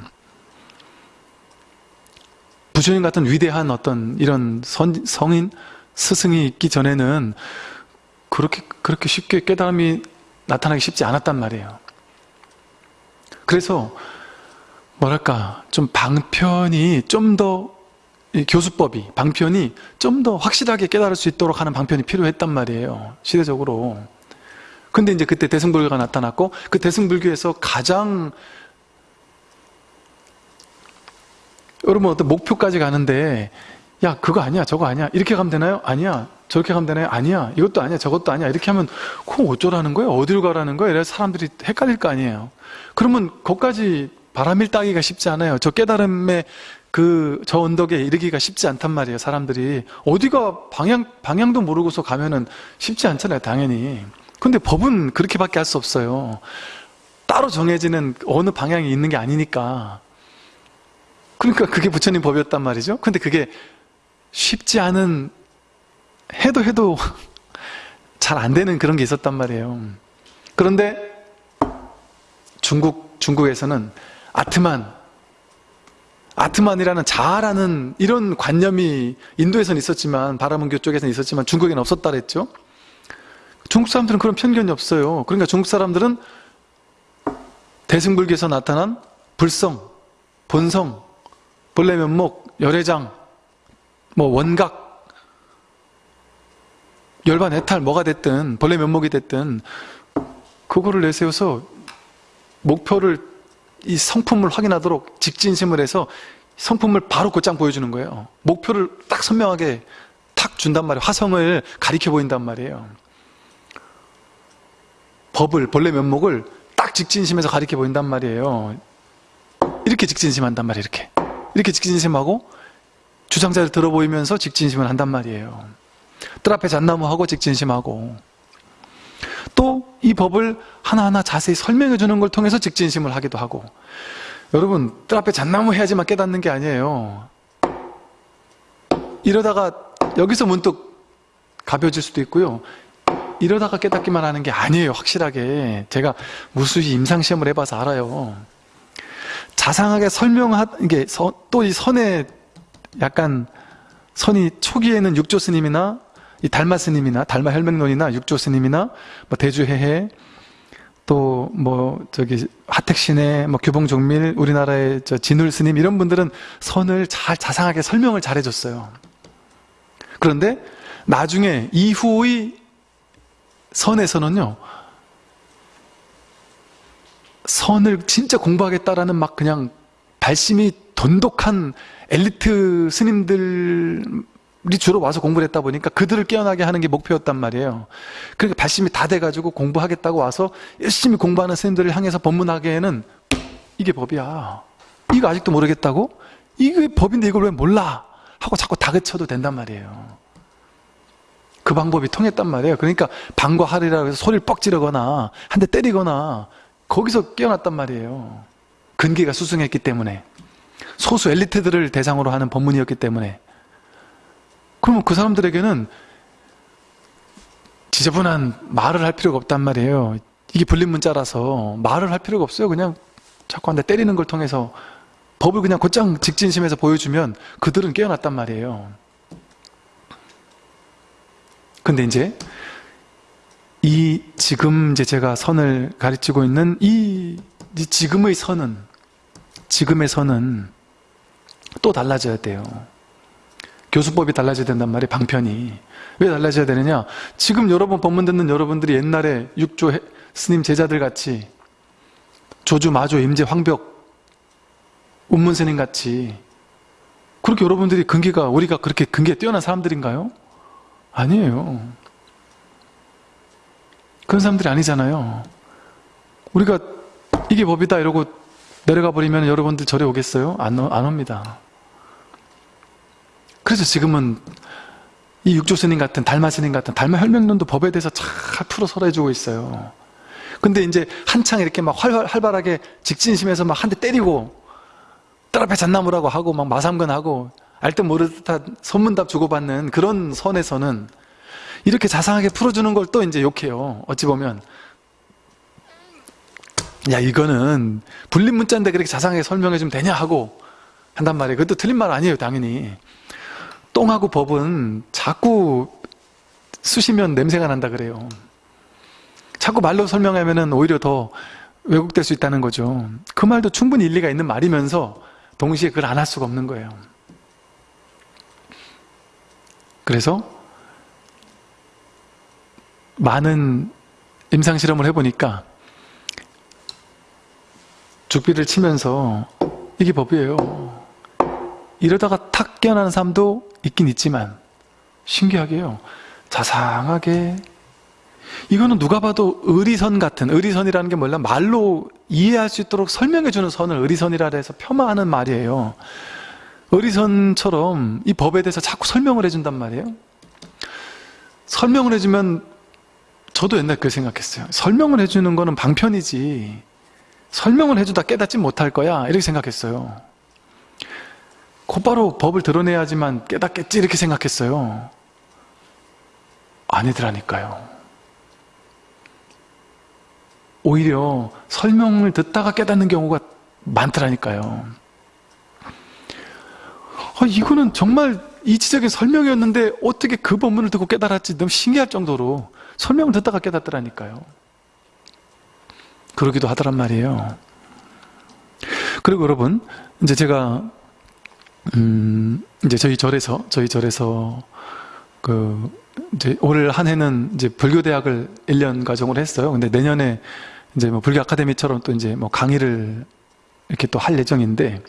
부처님 같은 위대한 어떤 이런 선- 성인, 스승이 있기 전에는 그렇게, 그렇게 쉽게 깨달음이 나타나기 쉽지 않았단 말이에요. 그래서, 뭐랄까, 좀 방편이 좀 더, 이 교수법이, 방편이 좀 더 확실하게 깨달을 수 있도록 하는 방편이 필요했단 말이에요. 시대적으로. 근데 이제 그때 대승불교가 나타났고, 그 대승불교에서 가장 여러분 어떤 목표까지 가는데 야 그거 아니야 저거 아니야 이렇게 가면 되나요? 아니야 저렇게 가면 되나요? 아니야. 이것도 아니야. 저것도 아니야. 이렇게 하면 그럼 어쩌라는 거예요? 어디로 가라는 거예요? 이래서 사람들이 헷갈릴 거 아니에요. 그러면 거기까지 바람일 따기가 쉽지 않아요. 저 깨달음의 그 저 언덕에 이르기가 쉽지 않단 말이에요. 사람들이 어디가 방향 방향도 모르고서 가면은 쉽지 않잖아요. 당연히. 근데 법은 그렇게밖에 할 수 없어요. 따로 정해지는 어느 방향이 있는 게 아니니까. 그러니까 그게 부처님 법이었단 말이죠. 근데 그게 쉽지 않은 해도 해도 잘 안 되는 그런 게 있었단 말이에요. 그런데 중국 중국에서는 아트만 아트만이라는 자아라는 이런 관념이 인도에서는 있었지만 바라문교 쪽에서는 있었지만 중국에는 없었다 그랬죠. 중국 사람들은 그런 편견이 없어요. 그러니까 중국 사람들은 대승불교에서 나타난 불성, 본성, 본래 면목, 열애장, 뭐 원각, 열반 해탈 뭐가 됐든 본래 면목이 됐든 그거를 내세워서 목표를 이 성품을 확인하도록 직진심을 해서 성품을 바로 곧장 보여주는 거예요. 목표를 딱 선명하게 탁 준단 말이에요. 화성을 가리켜 보인단 말이에요. 법을 본래 면목을 딱 직진심에서 가리켜 보인단 말이에요. 이렇게 직진심 한단 말이에요. 이렇게 이렇게 직진심하고 주장자를 들어 보이면서 직진심을 한단 말이에요. 뜰 앞에 잣나무하고 직진심하고 또 이 법을 하나하나 자세히 설명해 주는 걸 통해서 직진심을 하기도 하고 여러분 뜰 앞에 잣나무 해야지만 깨닫는 게 아니에요. 이러다가 여기서 문득 가벼워질 수도 있고요. 이러다가 깨닫기만 하는 게 아니에요. 확실하게. 제가 무수히 임상시험을 해봐서 알아요. 자상하게 설명하, 이게 또 이 선에 약간 선이 초기에는 육조 스님이나 이 달마 스님이나 달마 혈맹론이나 육조 스님이나 뭐 대주해해 또 뭐 저기 하택신의 뭐 규봉종밀 우리나라의 저 진울 스님 이런 분들은 선을 잘 자상하게 설명을 잘 해줬어요. 그런데 나중에 이후의 선에서는요 선을 진짜 공부하겠다라는 막 그냥 발심이 돈독한 엘리트 스님들 이 주로 와서 공부를 했다 보니까 그들을 깨어나게 하는 게 목표였단 말이에요. 그러니까 발심이 다 돼가지고 공부하겠다고 와서 열심히 공부하는 스님들을 향해서 법문하기에는 이게 법이야. 이거 아직도 모르겠다고? 이게 법인데 이걸 왜 몰라? 하고 자꾸 다그쳐도 된단 말이에요. 그 방법이 통했단 말이에요. 그러니까 방과 하리라고 해서 소리를 뻑 지르거나 한 대 때리거나 거기서 깨어났단 말이에요. 근기가 수승했기 때문에 소수 엘리트들을 대상으로 하는 법문이었기 때문에 그러면 그 사람들에게는 지저분한 말을 할 필요가 없단 말이에요. 이게 불린 문자라서 말을 할 필요가 없어요. 그냥 자꾸 한 대 때리는 걸 통해서 법을 그냥 곧장 직진심에서 보여주면 그들은 깨어났단 말이에요. 근데 이제 이 지금 이제 제가 선을 가르치고 있는 이 지금의 선은 지금의 선은 또 달라져야 돼요. 교수법이 달라져야 된단 말이에요. 방편이. 왜 달라져야 되느냐? 지금 여러분 법문 듣는 여러분들이 옛날에 육조 스님 제자들 같이 조주, 마조, 임재, 황벽, 운문 스님 같이 그렇게 여러분들이 근기가 우리가 그렇게 근기에 뛰어난 사람들인가요? 아니에요. 그런 사람들이 아니잖아요. 우리가 이게 법이다 이러고 내려가 버리면 여러분들 절에 오겠어요? 안, 안 옵니다. 그래서 지금은 이 육조스님 같은 달마스님 같은 달마 혈맹론도 법에 대해서 잘 풀어 설해주고 있어요. 근데 이제 한창 이렇게 막 활, 활발하게 직진심에서 막 한 대 때리고 뜰 앞에 잣나무라고 하고 막 마삼근하고 알듯 모르듯한 선문답 주고받는 그런 선에서는 이렇게 자상하게 풀어주는 걸 또 이제 욕해요. 어찌 보면 야 이거는 불린 문자인데 그렇게 자상하게 설명해 주면 되냐 하고 한단 말이에요. 그것도 틀린 말 아니에요. 당연히 똥하고 법은 자꾸 쑤시면 냄새가 난다 그래요. 자꾸 말로 설명하면 오히려 더 왜곡될 수 있다는 거죠. 그 말도 충분히 일리가 있는 말이면서 동시에 그걸 안 할 수가 없는 거예요. 그래서 많은 임상실험을 해보니까 죽비를 치면서 이게 법이에요. 이러다가 탁 깨어나는 사람도 있긴 있지만 신기하게요. 자상하게. 이거는 누가 봐도 의리선 같은 의리선이라는 게 뭐냐 말로 이해할 수 있도록 설명해 주는 선을 의리선이라 해서 폄하하는 말이에요. 의리선처럼 이 법에 대해서 자꾸 설명을 해 준단 말이에요. 설명을 해 주면 저도 옛날 그렇게 생각했어요. 설명을 해 주는 거는 방편이지. 설명을 해 주다 깨닫지 못할 거야. 이렇게 생각했어요 곧바로 법을 드러내야지만 깨닫겠지 이렇게 생각했어요. 아니더라니까요. 오히려 설명을 듣다가 깨닫는 경우가 많더라니까요. 아, 이거는 정말 이치적인 설명이었는데 어떻게 그 법문을 듣고 깨달았지? 너무 신기할 정도로 설명을 듣다가 깨닫더라니까요. 그러기도 하더란 말이에요. 그리고 여러분 이제 제가 음 이제 저희 절에서 저희 절에서 그 이제 올 한 해는 이제 불교대학을 1년 과정으로 했어요. 근데 내년에 이제 뭐 불교 아카데미처럼 또 이제 뭐 강의를 이렇게 또 할 예정인데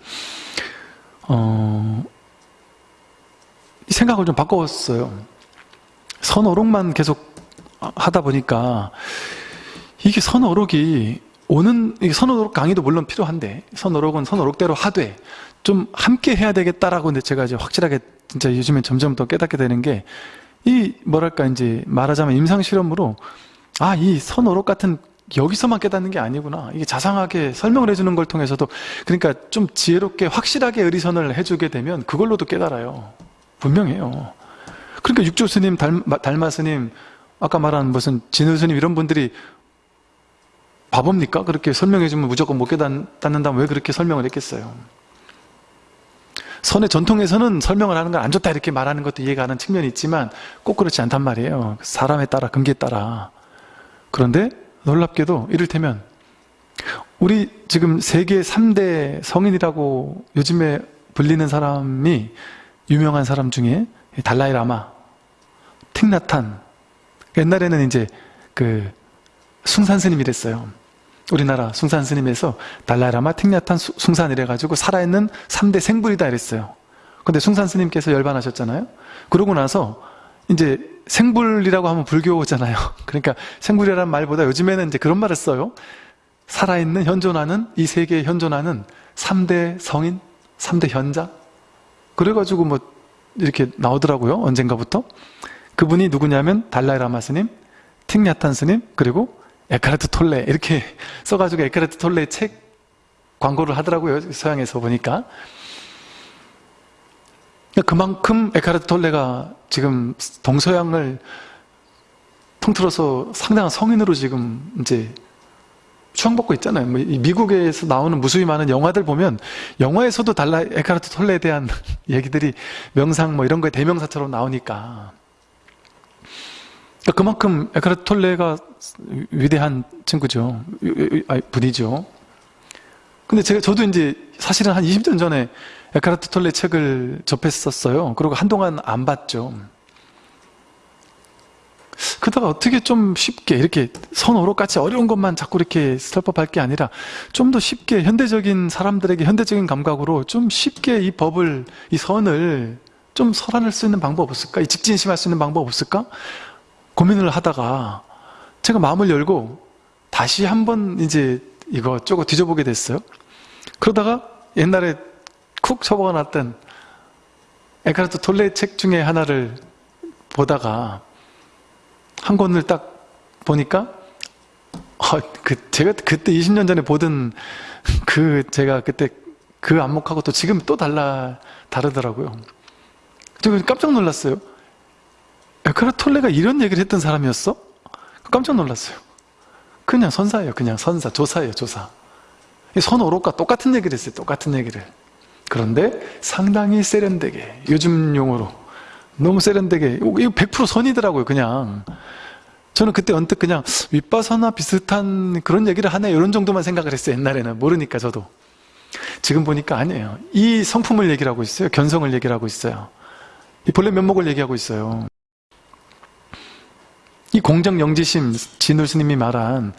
어 생각을 좀 바꿨어요. 선어록만 계속 하다 보니까 이게 선어록이 오는 선어록 강의도 물론 필요한데 선어록은 선어록대로 하되 좀 함께 해야 되겠다라고 근데 제가 이제 확실하게 진짜 요즘에 점점 더 깨닫게 되는 게 이 뭐랄까 이제 말하자면 임상 실험으로 아 이 선어록 같은 여기서만 깨닫는 게 아니구나 이게 자상하게 설명을 해주는 걸 통해서도 그러니까 좀 지혜롭게 확실하게 의리선을 해주게 되면 그걸로도 깨달아요 분명해요 그러니까 육조 스님, 달마, 달마 스님 아까 말한 무슨 진우 스님 이런 분들이 바보입니까? 그렇게 설명해주면 무조건 못 깨닫는다면 왜 그렇게 설명을 했겠어요? 선의 전통에서는 설명을 하는 건 안 좋다 이렇게 말하는 것도 이해가 가는 측면이 있지만 꼭 그렇지 않단 말이에요. 사람에 따라 근기에 따라. 그런데 놀랍게도 이를테면 우리 지금 세계 3대 성인이라고 요즘에 불리는 사람이 유명한 사람 중에 달라이 라마, 틱나탄. 옛날에는 이제 그 숭산 스님이랬어요 우리나라 숭산 스님에서 달라이 라마, 틱나탄, 숭산 이래가지고 살아있는 3대 생불이다 이랬어요. 근데 숭산 스님께서 열반하셨잖아요. 그러고 나서 이제 생불이라고 하면 불교잖아요. 그러니까 생불이라는 말보다 요즘에는 이제 그런 말을 써요. 살아있는 현존하는 이 세계에 현존하는 3대 성인, 3대 현자. 그래가지고 뭐 이렇게 나오더라고요 언젠가부터. 그분이 누구냐면 달라이라마 스님, 틱냐탄 스님 그리고 에카르트 톨레 이렇게 써가지고 에카르트 톨레 책 광고를 하더라고요 서양에서 보니까 그만큼 에카르트 톨레가 지금 동서양을 통틀어서 상당한 성인으로 지금 이제 추앙받고 있잖아요. 뭐 미국에서 나오는 무수히 많은 영화들 보면 영화에서도 달라 에카르트 톨레에 대한 얘기들이 명상 뭐 이런 거에 대명사처럼 나오니까 그러니까 그만큼 에카르트 톨레가 위대한 친구죠. 분이죠. 근데 제가 저도 이제 사실은 한 20년 전에 에카르트 톨레 책을 접했었어요. 그리고 한동안 안 봤죠. 그러다가 어떻게 좀 쉽게 이렇게 선어록같이 어려운 것만 자꾸 이렇게 설법할 게 아니라 좀 더 쉽게 현대적인 사람들에게 현대적인 감각으로 좀 쉽게 이 법을 이 선을 좀 설안할 수 있는 방법 없을까? 이 직진심할 수 있는 방법 없을까? 고민을 하다가 제가 마음을 열고 다시 한번 이제 이거 쪼고 뒤져보게 됐어요. 그러다가 옛날에 쿡 처박아 놨던 에카르트 톨레 책 중에 하나를 보다가 한 권을 딱 보니까 어, 그 제가 그때 20년 전에 보던 그 제가 그때 그 안목하고 또 지금 또 달라 다르더라고요. 깜짝 놀랐어요. 에카르트 톨레가 이런 얘기를 했던 사람이었어? 깜짝 놀랐어요. 그냥 선사예요. 그냥 선사, 조사예요. 조사. 선오록과 똑같은 얘기를 했어요. 똑같은 얘기를. 그런데 상당히 세련되게 요즘 용어로 너무 세련되게 이거 100% 선이더라고요 그냥 저는 그때 언뜻 그냥 윗바사나 비슷한 그런 얘기를 하네 이런 정도만 생각을 했어요 옛날에는 모르니까 저도 지금 보니까 아니에요 이 성품을 얘기를 하고 있어요 견성을 얘기를 하고 있어요 이 본래 면목을 얘기하고 있어요 이 공정 영지심 진울 스님이 말한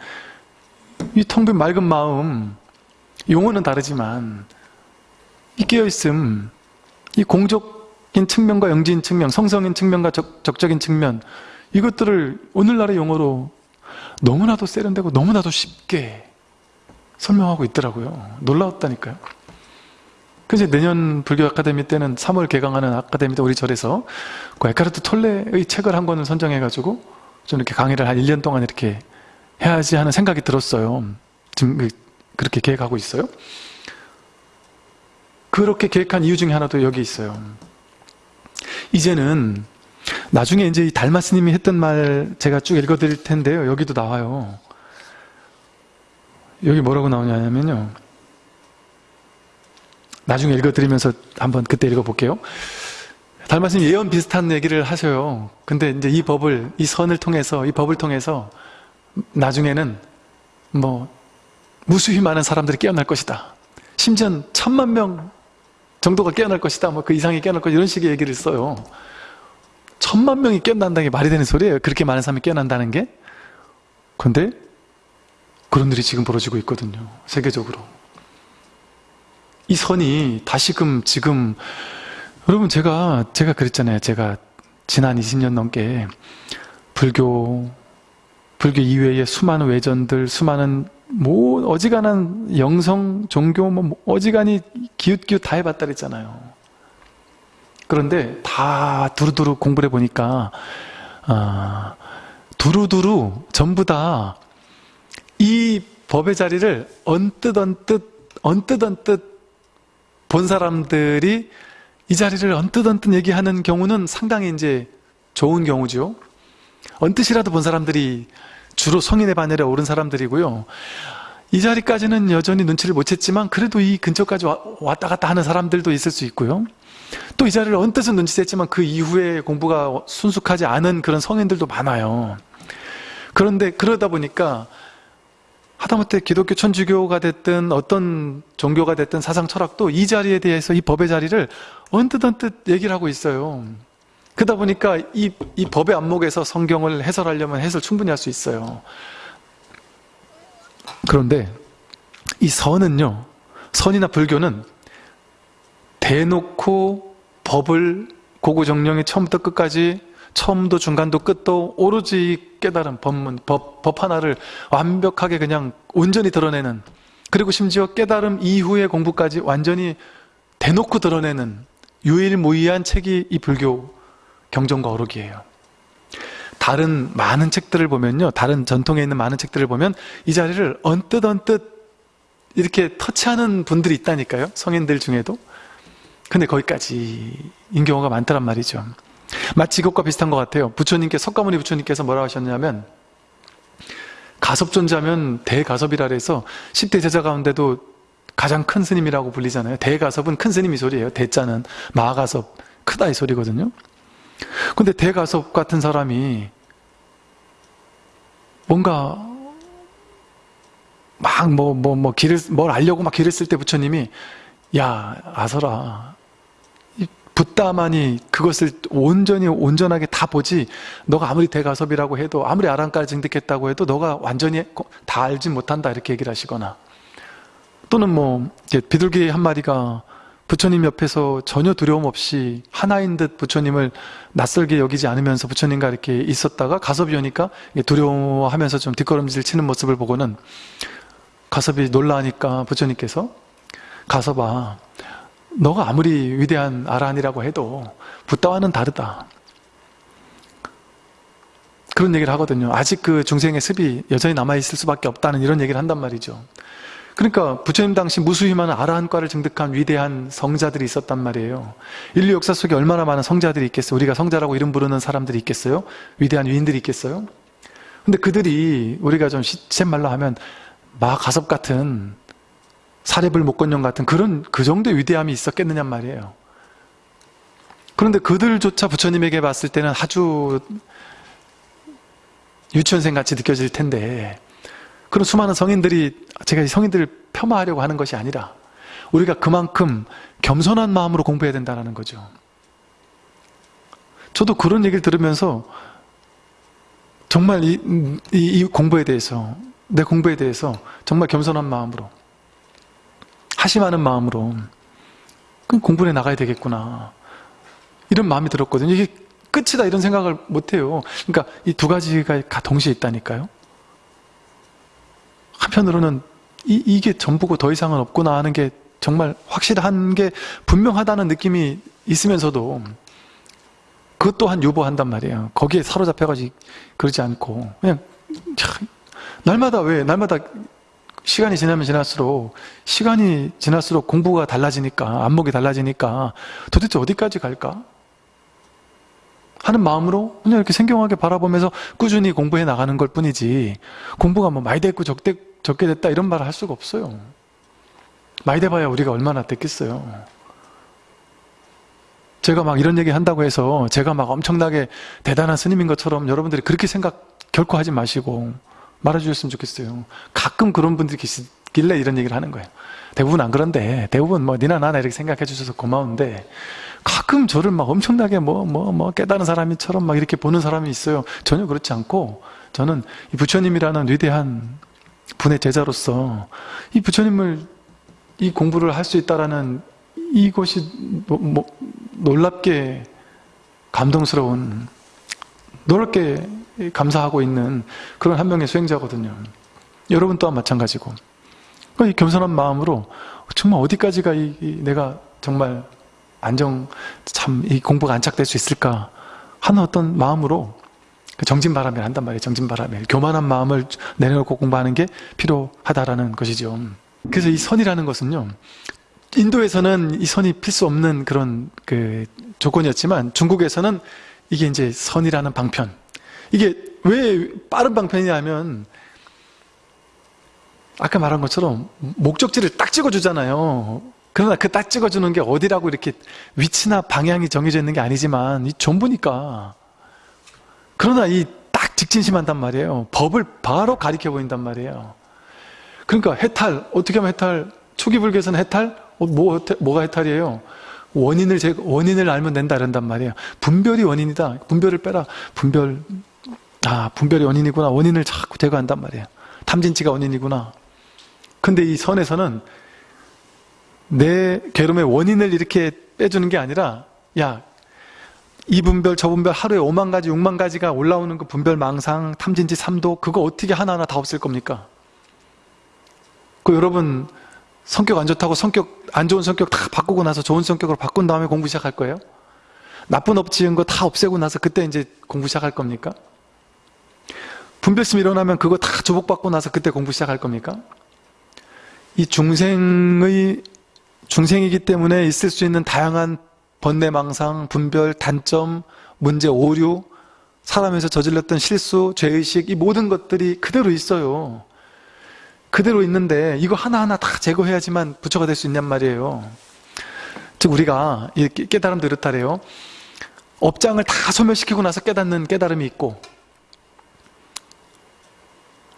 이 텅 빈 맑은 마음 용어는 다르지만 이 깨어있음, 이 공적인 측면과 영지인 측면, 성성인 측면과 적, 적적인 측면 이것들을 오늘날의 용어로 너무나도 세련되고 너무나도 쉽게 설명하고 있더라고요. 놀라웠다니까요. 그래서 내년 불교 아카데미 때는 3월 개강하는 아카데미 때 우리 절에서 그 에카르트 톨레의 책을 한 권을 선정해가지고 좀 이렇게 강의를 한 1년 동안 이렇게 해야지 하는 생각이 들었어요. 지금 그, 그렇게 계획하고 있어요. 그렇게 계획한 이유 중에 하나도 여기 있어요. 이제는 나중에 이제 이 달마 스님이 했던 말 제가 쭉 읽어드릴 텐데요. 여기도 나와요. 여기 뭐라고 나오냐면요. 나중에 읽어드리면서 한번 그때 읽어볼게요. 달마 스님 예언 비슷한 얘기를 하셔요. 근데 이제 이 법을, 이 선을 통해서, 이 법을 통해서 나중에는 뭐 무수히 많은 사람들이 깨어날 것이다. 심지어 천만 명 정도가 깨어날 것이다. 뭐 그 이상이 깨어날 것이다. 이런 식의 얘기를 써요. 천만 명이 깨어난다는 게 말이 되는 소리예요. 그렇게 많은 사람이 깨어난다는 게. 근데 그런 일이 지금 벌어지고 있거든요. 세계적으로. 이 선이 다시금 지금 여러분 제가 제가 그랬잖아요. 제가 지난 20년 넘게 불교 불교 이외의 수많은 외전들, 수많은 뭐 어지간한 영성 종교 뭐 어지간히 기웃기웃 다 해봤다 그랬잖아요. 그런데 다 두루두루 공부를 해보니까 아, 두루두루 전부 다 이 법의 자리를 언뜻 언뜻 언뜻 언뜻 본 사람들이 이 자리를 언뜻 언뜻 얘기하는 경우는 상당히 이제 좋은 경우죠. 언뜻이라도 본 사람들이 주로 성인의 반열에 오른 사람들이고요. 이 자리까지는 여전히 눈치를 못 챘지만 그래도 이 근처까지 왔다 갔다 하는 사람들도 있을 수 있고요. 또 이 자리를 언뜻은 눈치챘지만 그 이후에 공부가 순숙하지 않은 그런 성인들도 많아요. 그런데 그러다 보니까 하다못해 기독교 천주교가 됐든 어떤 종교가 됐든 사상 철학도 이 자리에 대해서 이 법의 자리를 언뜻 언뜻 얘기를 하고 있어요. 그러다 보니까 이, 이 법의 안목에서 성경을 해설하려면 해설 충분히 할 수 있어요. 그런데 이 선은요, 선이나 불교는 대놓고 법을 고구정령이 처음부터 끝까지 처음도 중간도 끝도 오로지 깨달은 법문, 법, 법 하나를 완벽하게 그냥 온전히 드러내는 그리고 심지어 깨달음 이후의 공부까지 완전히 대놓고 드러내는 유일무이한 책이 이 불교 경전과 어록이에요. 다른 많은 책들을 보면요. 다른 전통에 있는 많은 책들을 보면 이 자리를 언뜻 언뜻 이렇게 터치하는 분들이 있다니까요. 성인들 중에도. 근데 거기까지인 경우가 많더란 말이죠. 마치 이것과 비슷한 것 같아요. 부처님께 석가모니 부처님께서 뭐라고 하셨냐면 가섭존자면 대가섭이라 해서 10대 제자 가운데도 가장 큰 스님이라고 불리잖아요. 대가섭은 큰 스님 이 소리예요. 대자는 마가섭 크다 이 소리거든요. 근데 대가섭 같은 사람이 뭔가 막 뭐 뭐뭐 길을 뭘 알려고 막 길을 쓸 때 부처님이 야 아서라 붓다만이 그것을 온전히 온전하게 다 보지 너가 아무리 대가섭이라고 해도 아무리 아랑까지 증득했다고 해도 너가 완전히 다 알지 못한다 이렇게 얘기를 하시거나. 또는 뭐 비둘기 한 마리가 부처님 옆에서 전혀 두려움 없이 하나인 듯 부처님을 낯설게 여기지 않으면서 부처님과 이렇게 있었다가 가섭이 오니까 두려워하면서 좀 뒷걸음질 치는 모습을 보고는 가섭이 놀라니까 부처님께서 가섭아 너가 아무리 위대한 아란이라고 해도 부다와는 다르다. 그런 얘기를 하거든요. 아직 그 중생의 습이 여전히 남아있을 수밖에 없다는 이런 얘기를 한단 말이죠. 그러니까 부처님 당시 무수히 많은 아라한과를 증득한 위대한 성자들이 있었단 말이에요. 인류 역사 속에 얼마나 많은 성자들이 있겠어요? 우리가 성자라고 이름 부르는 사람들이 있겠어요? 위대한 위인들이 있겠어요? 근데 그들이 우리가 좀 시쳇말로 하면 마가섭 같은 사례불 목건령 같은 그런 그 정도의 위대함이 있었겠느냐 말이에요. 그런데 그들조차 부처님에게 봤을 때는 아주 유치원생 같이 느껴질 텐데 그런 수많은 성인들이 제가 이 성인들을 폄하하려고 하는 것이 아니라 우리가 그만큼 겸손한 마음으로 공부해야 된다는 거죠. 저도 그런 얘기를 들으면서 정말 이, 이, 이 공부에 대해서 내 공부에 대해서 정말 겸손한 마음으로 하심하는 마음으로 공부해 나가야 되겠구나 이런 마음이 들었거든요. 이게 끝이다 이런 생각을 못해요. 그러니까 이 두 가지가 다 동시에 있다니까요. 한편으로는 이, 이게 전부고 더 이상은 없구나 하는 게 정말 확실한 게 분명하다는 느낌이 있으면서도 그것 또한 유보한단 말이에요. 거기에 사로잡혀가지고 그러지 않고 그냥 참, 날마다 왜 날마다 시간이 지나면 지날수록 시간이 지날수록 공부가 달라지니까 안목이 달라지니까 도대체 어디까지 갈까? 하는 마음으로 그냥 이렇게 생경하게 바라보면서 꾸준히 공부해 나가는 걸 뿐이지 공부가 뭐 많이 됐고 적대, 적게 됐다 이런 말을 할 수가 없어요. 많이 돼봐야 우리가 얼마나 됐겠어요. 제가 막 이런 얘기 한다고 해서 제가 막 엄청나게 대단한 스님인 것처럼 여러분들이 그렇게 생각 결코 하지 마시고 말해주셨으면 좋겠어요. 가끔 그런 분들이 계시길래 이런 얘기를 하는 거예요. 대부분 안 그런데 대부분 뭐 니나 나나 이렇게 생각해 주셔서 고마운데 가끔 저를 막 엄청나게 뭐 뭐뭐 깨달은 사람이처럼 막 이렇게 보는 사람이 있어요. 전혀 그렇지 않고 저는 이 부처님이라는 위대한 분의 제자로서 이 부처님을 이 공부를 할 수 있다라는 이것이 뭐, 뭐, 놀랍게 감동스러운 놀랍게 감사하고 있는 그런 한 명의 수행자거든요. 여러분 또한 마찬가지고 이 겸손한 마음으로 정말 어디까지가 이, 이 내가 정말 안정 참 이 공부가 안착될 수 있을까 하는 어떤 마음으로 정진바람을 한단 말이에요. 정진바람에 교만한 마음을 내려놓고 공부하는 게 필요하다라는 것이죠. 그래서 이 선이라는 것은요. 인도에서는 이 선이 필수 없는 그런 그 조건이었지만 중국에서는 이게 이제 선이라는 방편. 이게 왜 빠른 방편이냐면 아까 말한 것처럼 목적지를 딱 찍어주잖아요. 그러나 그 딱 찍어주는 게 어디라고 이렇게 위치나 방향이 정해져 있는 게 아니지만 이 전부니까. 그러나 이 딱 직진심한단 말이에요. 법을 바로 가리켜 보인단 말이에요. 그러니까 해탈 어떻게 하면 해탈 초기 불교에서는 해탈 어, 뭐, 뭐가 해탈이에요? 원인을 제 원인을 알면 된다 이런단 말이에요. 분별이 원인이다. 분별을 빼라. 분별 아 분별이 원인이구나. 원인을 자꾸 제거한단 말이에요. 탐진치가 원인이구나. 근데 이 선에서는 내 괴로움의 원인을 이렇게 빼주는 게 아니라 야 이 분별 저 분별 하루에 5만 가지 6만 가지가 올라오는 그 분별 망상 탐진치 3도 그거 어떻게 하나하나 다 없앨 겁니까? 그 여러분 성격 안 좋다고 성격 안 좋은 성격 다 바꾸고 나서 좋은 성격으로 바꾼 다음에 공부 시작할 거예요? 나쁜 업 지은 거 다 없애고 나서 그때 이제 공부 시작할 겁니까? 분별심 일어나면 그거 다 조복받고 나서 그때 공부 시작할 겁니까? 이 중생의 중생이기 때문에 있을 수 있는 다양한 번뇌망상, 분별, 단점, 문제, 오류, 사람에서 저질렀던 실수, 죄의식 이 모든 것들이 그대로 있어요. 그대로 있는데 이거 하나하나 다 제거해야지만 부처가 될 수 있냔 말이에요. 즉 우리가 깨달음 도 이렇다래요. 업장을 다 소멸시키고 나서 깨닫는 깨달음이 있고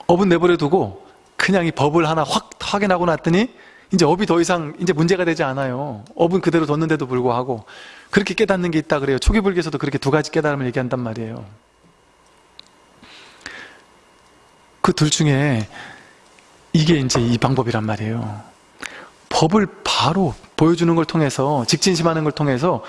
업은 내버려 두고 그냥 이 법을 하나 확 확인하고 났더니 이제 업이 더 이상 이제 문제가 되지 않아요. 업은 그대로 뒀는데도 불구하고 그렇게 깨닫는 게 있다 그래요. 초기 불교에서도 그렇게 두 가지 깨달음을 얘기한단 말이에요. 그 둘 중에 이게 이제 이 방법이란 말이에요. 법을 바로 보여주는 걸 통해서 직진심하는 걸 통해서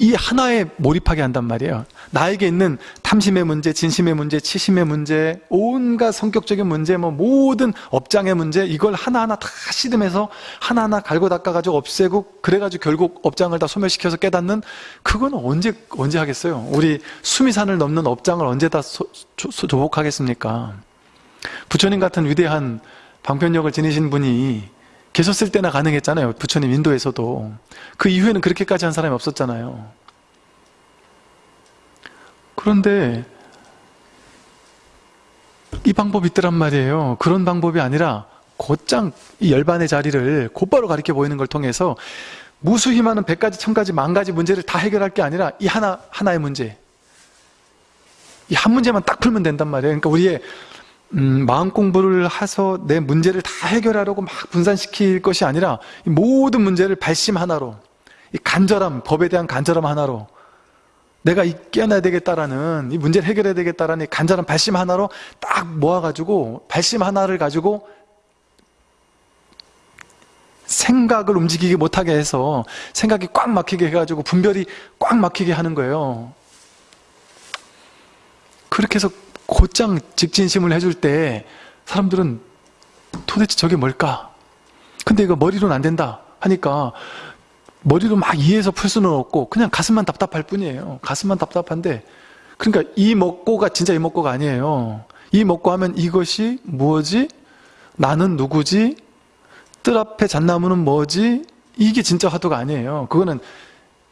이 하나에 몰입하게 한단 말이에요. 나에게 있는 탐심의 문제, 진심의 문제, 치심의 문제, 온갖 성격적인 문제, 뭐 모든 업장의 문제 이걸 하나하나 다 씨름해서 하나하나 갈고 닦아가지고 없애고 그래가지고 결국 업장을 다 소멸시켜서 깨닫는 그건 언제 언제 하겠어요? 우리 수미산을 넘는 업장을 언제 다 소, 조, 조복하겠습니까? 부처님 같은 위대한 방편력을 지니신 분이 계셨을 때나 가능했잖아요. 부처님 인도에서도. 그 이후에는 그렇게까지 한 사람이 없었잖아요. 그런데 이 방법이 있더란 말이에요. 그런 방법이 아니라 곧장 이 열반의 자리를 곧바로 가리켜 보이는 걸 통해서 무수히 많은 백 가지, 천 가지, 만 가지 문제를 다 해결할 게 아니라 이 하나, 하나의 문제. 이 한 문제만 딱 풀면 된단 말이에요. 그러니까 우리의 음, 마음 공부를 해서 내 문제를 다 해결하려고 막 분산시킬 것이 아니라 모든 문제를 발심 하나로 이 간절함, 법에 대한 간절함 하나로 내가 이 깨어나야 되겠다라는 이 문제를 해결해야 되겠다라는 이 간절한 발심 하나로 딱 모아가지고 발심 하나를 가지고 생각을 움직이게 못하게 해서 생각이 꽉 막히게 해가지고 분별이 꽉 막히게 하는 거예요. 그렇게 해서 곧장 직진심을 해줄 때 사람들은 도대체 저게 뭘까? 근데 이거 머리로는 안 된다 하니까 머리로 막 이해해서 풀 수는 없고 그냥 가슴만 답답할 뿐이에요. 가슴만 답답한데 그러니까 이 먹고가 진짜 이 먹고가 아니에요. 이 먹고 하면 이것이 무엇이? 나는 누구지? 뜰 앞에 잣나무는 뭐지? 이게 진짜 화두가 아니에요. 그거는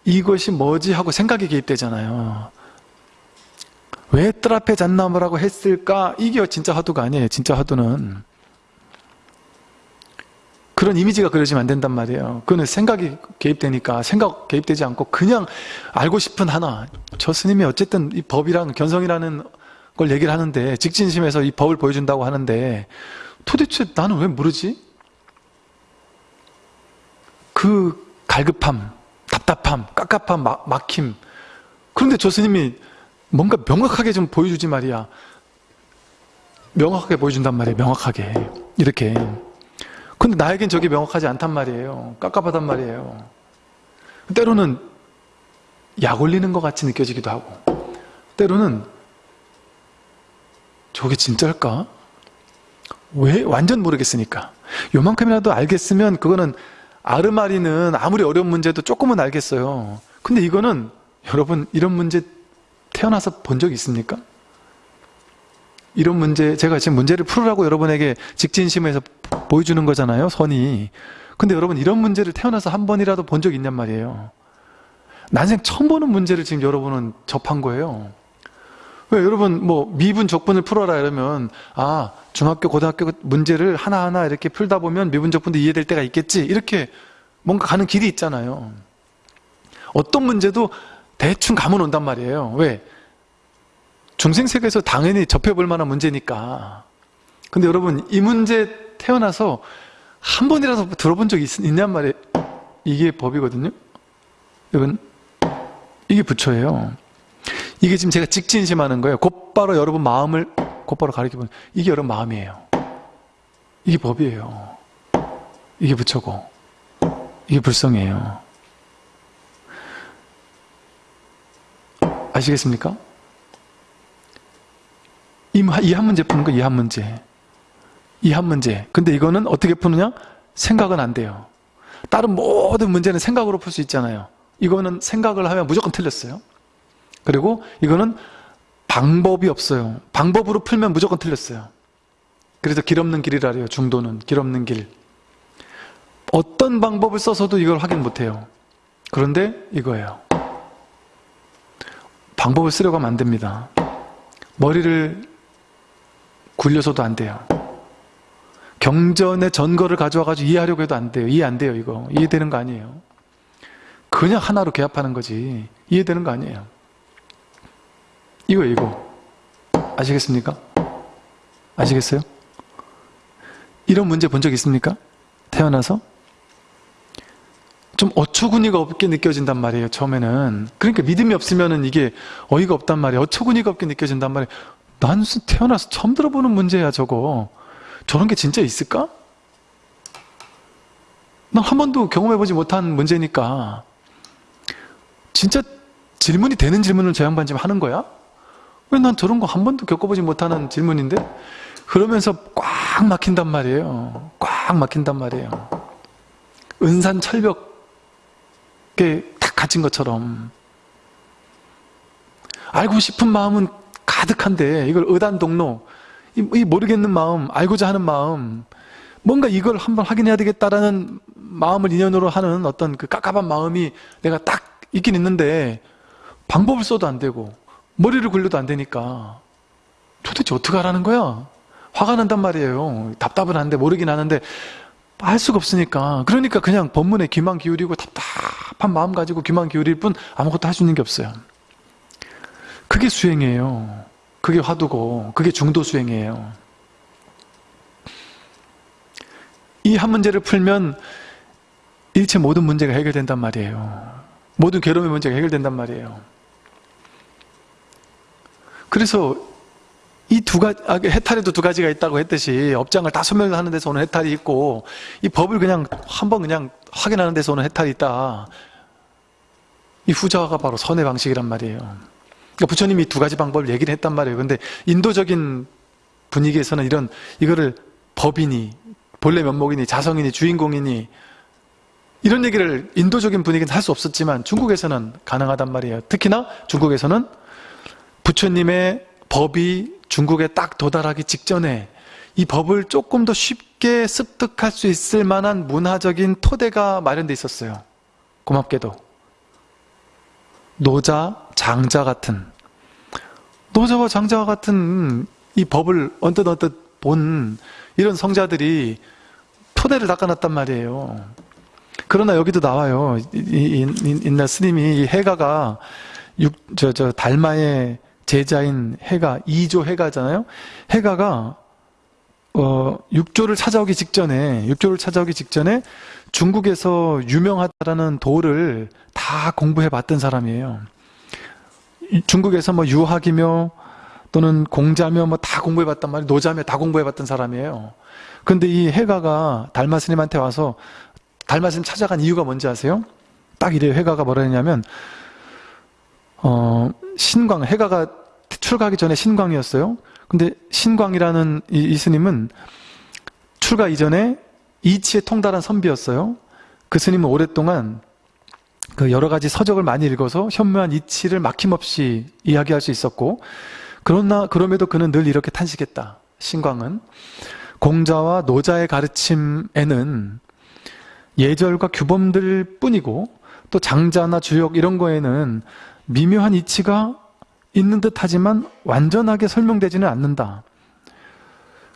이것이 뭐지 하고 생각이 개입되잖아요. 왜 뜰 앞에 잣나무라고 했을까? 이게 진짜 화두가 아니에요. 진짜 화두는. 그런 이미지가 그려지면 안 된단 말이에요. 그거는 생각이 개입되니까 생각 개입되지 않고 그냥 알고 싶은 하나. 저 스님이 어쨌든 이 법이랑 견성이라는 걸 얘기를 하는데 직진심에서 이 법을 보여준다고 하는데 도대체 나는 왜 모르지? 그 갈급함, 답답함, 깝깝함, 막, 막힘. 그런데 저 스님이 뭔가 명확하게 좀 보여주지 말이야. 명확하게 보여준단 말이에요. 명확하게. 이렇게. 근데 나에겐 저게 명확하지 않단 말이에요. 깝깝하단 말이에요. 때로는 약 올리는 것 같이 느껴지기도 하고 때로는 저게 진짜일까? 왜? 완전 모르겠으니까. 요만큼이라도 알겠으면 그거는 아르마리는 아무리 어려운 문제도 조금은 알겠어요. 근데 이거는 여러분 이런 문제 태어나서 본 적 있습니까? 이런 문제 제가 지금 문제를 풀으라고 여러분에게 직진심에서 보여주는 거잖아요 선이. 근데 여러분 이런 문제를 태어나서 한 번이라도 본 적 있냔 말이에요. 난생 처음 보는 문제를 지금 여러분은 접한 거예요. 왜 여러분 뭐 미분 적분을 풀어라 이러면 아 중학교 고등학교 문제를 하나하나 이렇게 풀다 보면 미분 적분도 이해될 때가 있겠지. 이렇게 뭔가 가는 길이 있잖아요. 어떤 문제도 대충 감은 온단 말이에요. 왜? 중생세계에서 당연히 접해볼 만한 문제니까. 근데 여러분 이 문제 태어나서 한 번이라도 들어본 적 있, 있냔 말이에요. 이게 법이거든요. 여러분 이게 부처예요. 이게 지금 제가 직진심하는 거예요. 곧바로 여러분 마음을 곧바로 가리켜보는 이게 여러분 마음이에요. 이게 법이에요. 이게 부처고 이게 불성이에요 아시겠습니까? 이 한 문제 푸는 거 이 한 문제. 이 한 문제. 근데 이거는 어떻게 푸느냐? 생각은 안 돼요. 다른 모든 문제는 생각으로 풀 수 있잖아요. 이거는 생각을 하면 무조건 틀렸어요. 그리고 이거는 방법이 없어요. 방법으로 풀면 무조건 틀렸어요. 그래서 길 없는 길이라 해요 중도는. 길 없는 길. 어떤 방법을 써서도 이걸 확인 못해요. 그런데 이거예요 방법을 쓰려고 하면 안 됩니다 머리를 굴려서도 안 돼요 경전의 전거를 가져와가지고 이해하려고 해도 안 돼요 이해 안 돼요 이거 이해되는 거 아니에요 그냥 하나로 개합하는 거지 이해되는 거 아니에요 이거 이거 아시겠습니까? 아시겠어요? 이런 문제 본 적 있습니까? 태어나서? 좀 어처구니가 없게 느껴진단 말이에요 처음에는. 그러니까 믿음이 없으면 이게 어이가 없단 말이에요. 어처구니가 없게 느껴진단 말이에요. 난 태어나서 처음 들어보는 문제야 저거. 저런 게 진짜 있을까? 난 한 번도 경험해보지 못한 문제니까. 진짜 질문이 되는 질문을 저 양반 지금 하는 거야? 왜 난 저런 거 한 번도 겪어보지 못하는 질문인데? 그러면서 꽉 막힌단 말이에요. 꽉 막힌단 말이에요. 은산 철벽 에탁 갇힌 것처럼 알고 싶은 마음은 가득한데 이걸 의단동로 이 모르겠는 마음 알고자 하는 마음 뭔가 이걸 한번 확인해야 되겠다라는 마음을 인연으로 하는 어떤 그 깝깝한 마음이 내가 딱 있긴 있는데 방법을 써도 안 되고 머리를 굴려도 안 되니까 도대체 어떻게 하라는 거야? 화가 난단 말이에요 답답은 한데 모르긴 하는데 할 수가 없으니까. 그러니까 그냥 법문에 귀만 기울이고 답답한 마음 가지고 귀만 기울일 뿐 아무것도 할 수 있는 게 없어요. 그게 수행이에요. 그게 화두고 그게 중도 수행이에요. 이 한 문제를 풀면 일체 모든 문제가 해결된단 말이에요. 모든 괴로움의 문제가 해결된단 말이에요. 그래서 이 두 가지, 아, 해탈에도 두 가지가 있다고 했듯이 업장을 다 소멸하는 데서 오는 해탈이 있고 이 법을 그냥 한번 그냥 확인하는 데서 오는 해탈이 있다 이 후자가 바로 선의 방식이란 말이에요 그러니까 부처님이 두 가지 방법을 얘기를 했단 말이에요. 근데 인도적인 분위기에서는 이런 이거를 법이니 본래 면목이니 자성이니 주인공이니 이런 얘기를 인도적인 분위기는 할 수 없었지만 중국에서는 가능하단 말이에요. 특히나 중국에서는 부처님의 법이 중국에 딱 도달하기 직전에 이 법을 조금 더 쉽게 습득할 수 있을 만한 문화적인 토대가 마련돼 있었어요. 고맙게도. 노자, 장자 같은 노자와 장자와 같은 이 법을 언뜻 언뜻 본 이런 성자들이 토대를 닦아놨단 말이에요. 그러나 여기도 나와요. 인나 스님이 이 해가가 육, 저, 저, 달마의 제자인 해가, 2조 해가잖아요. 해가가, 어, 6조를 찾아오기 직전에, 6조를 찾아오기 직전에 중국에서 유명하다라는 도를 다 공부해 봤던 사람이에요. 중국에서 뭐 유학이며 또는 공자며 뭐 다 공부해 봤단 말이에요. 노자며 다 공부해 봤던 사람이에요. 근데 이 해가가 달마 스님한테 와서 달마 스님 찾아간 이유가 뭔지 아세요? 딱 이래요. 해가가 뭐라 했냐면 어, 신광, 해가가 출가하기 전에 신광이었어요. 근데 신광이라는 이, 이 스님은 출가 이전에 이치에 통달한 선비였어요. 그 스님은 오랫동안 그 여러 가지 서적을 많이 읽어서 현묘한 이치를 막힘없이 이야기할 수 있었고 그러나 그럼에도 그는 늘 이렇게 탄식했다. 신광은 공자와 노자의 가르침에는 예절과 규범들 뿐이고 또 장자나 주역 이런 거에는 미묘한 이치가 있는 듯 하지만 완전하게 설명되지는 않는다.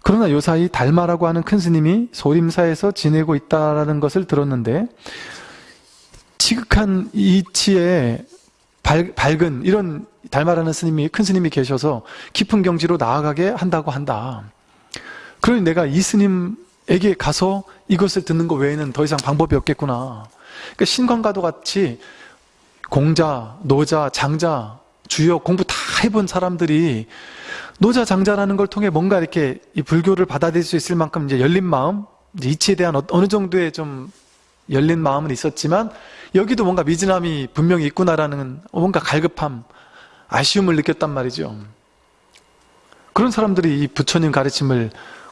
그러나 요 사이 달마라고 하는 큰 스님이 소림사에서 지내고 있다는 것을 들었는데 지극한 이치에 밝, 밝은 이런 달마라는 스님이 큰 스님이 계셔서 깊은 경지로 나아가게 한다고 한다. 그러니 내가 이 스님에게 가서 이것을 듣는 것 외에는 더 이상 방법이 없겠구나. 그러니까 신광과도 같이 공자, 노자, 장자, 주역 공부 다 해본 사람들이 노자 장자라는 걸 통해 뭔가 이렇게 이 불교를 받아들일 수 있을 만큼 이제 열린 마음, 이제 이치에 대한 어, 어느 정도의 좀 열린 마음은 있었지만 여기도 뭔가 미진함이 분명히 있구나라는 뭔가 갈급함, 아쉬움을 느꼈단 말이죠. 그런 사람들이 이 부처님 가르침을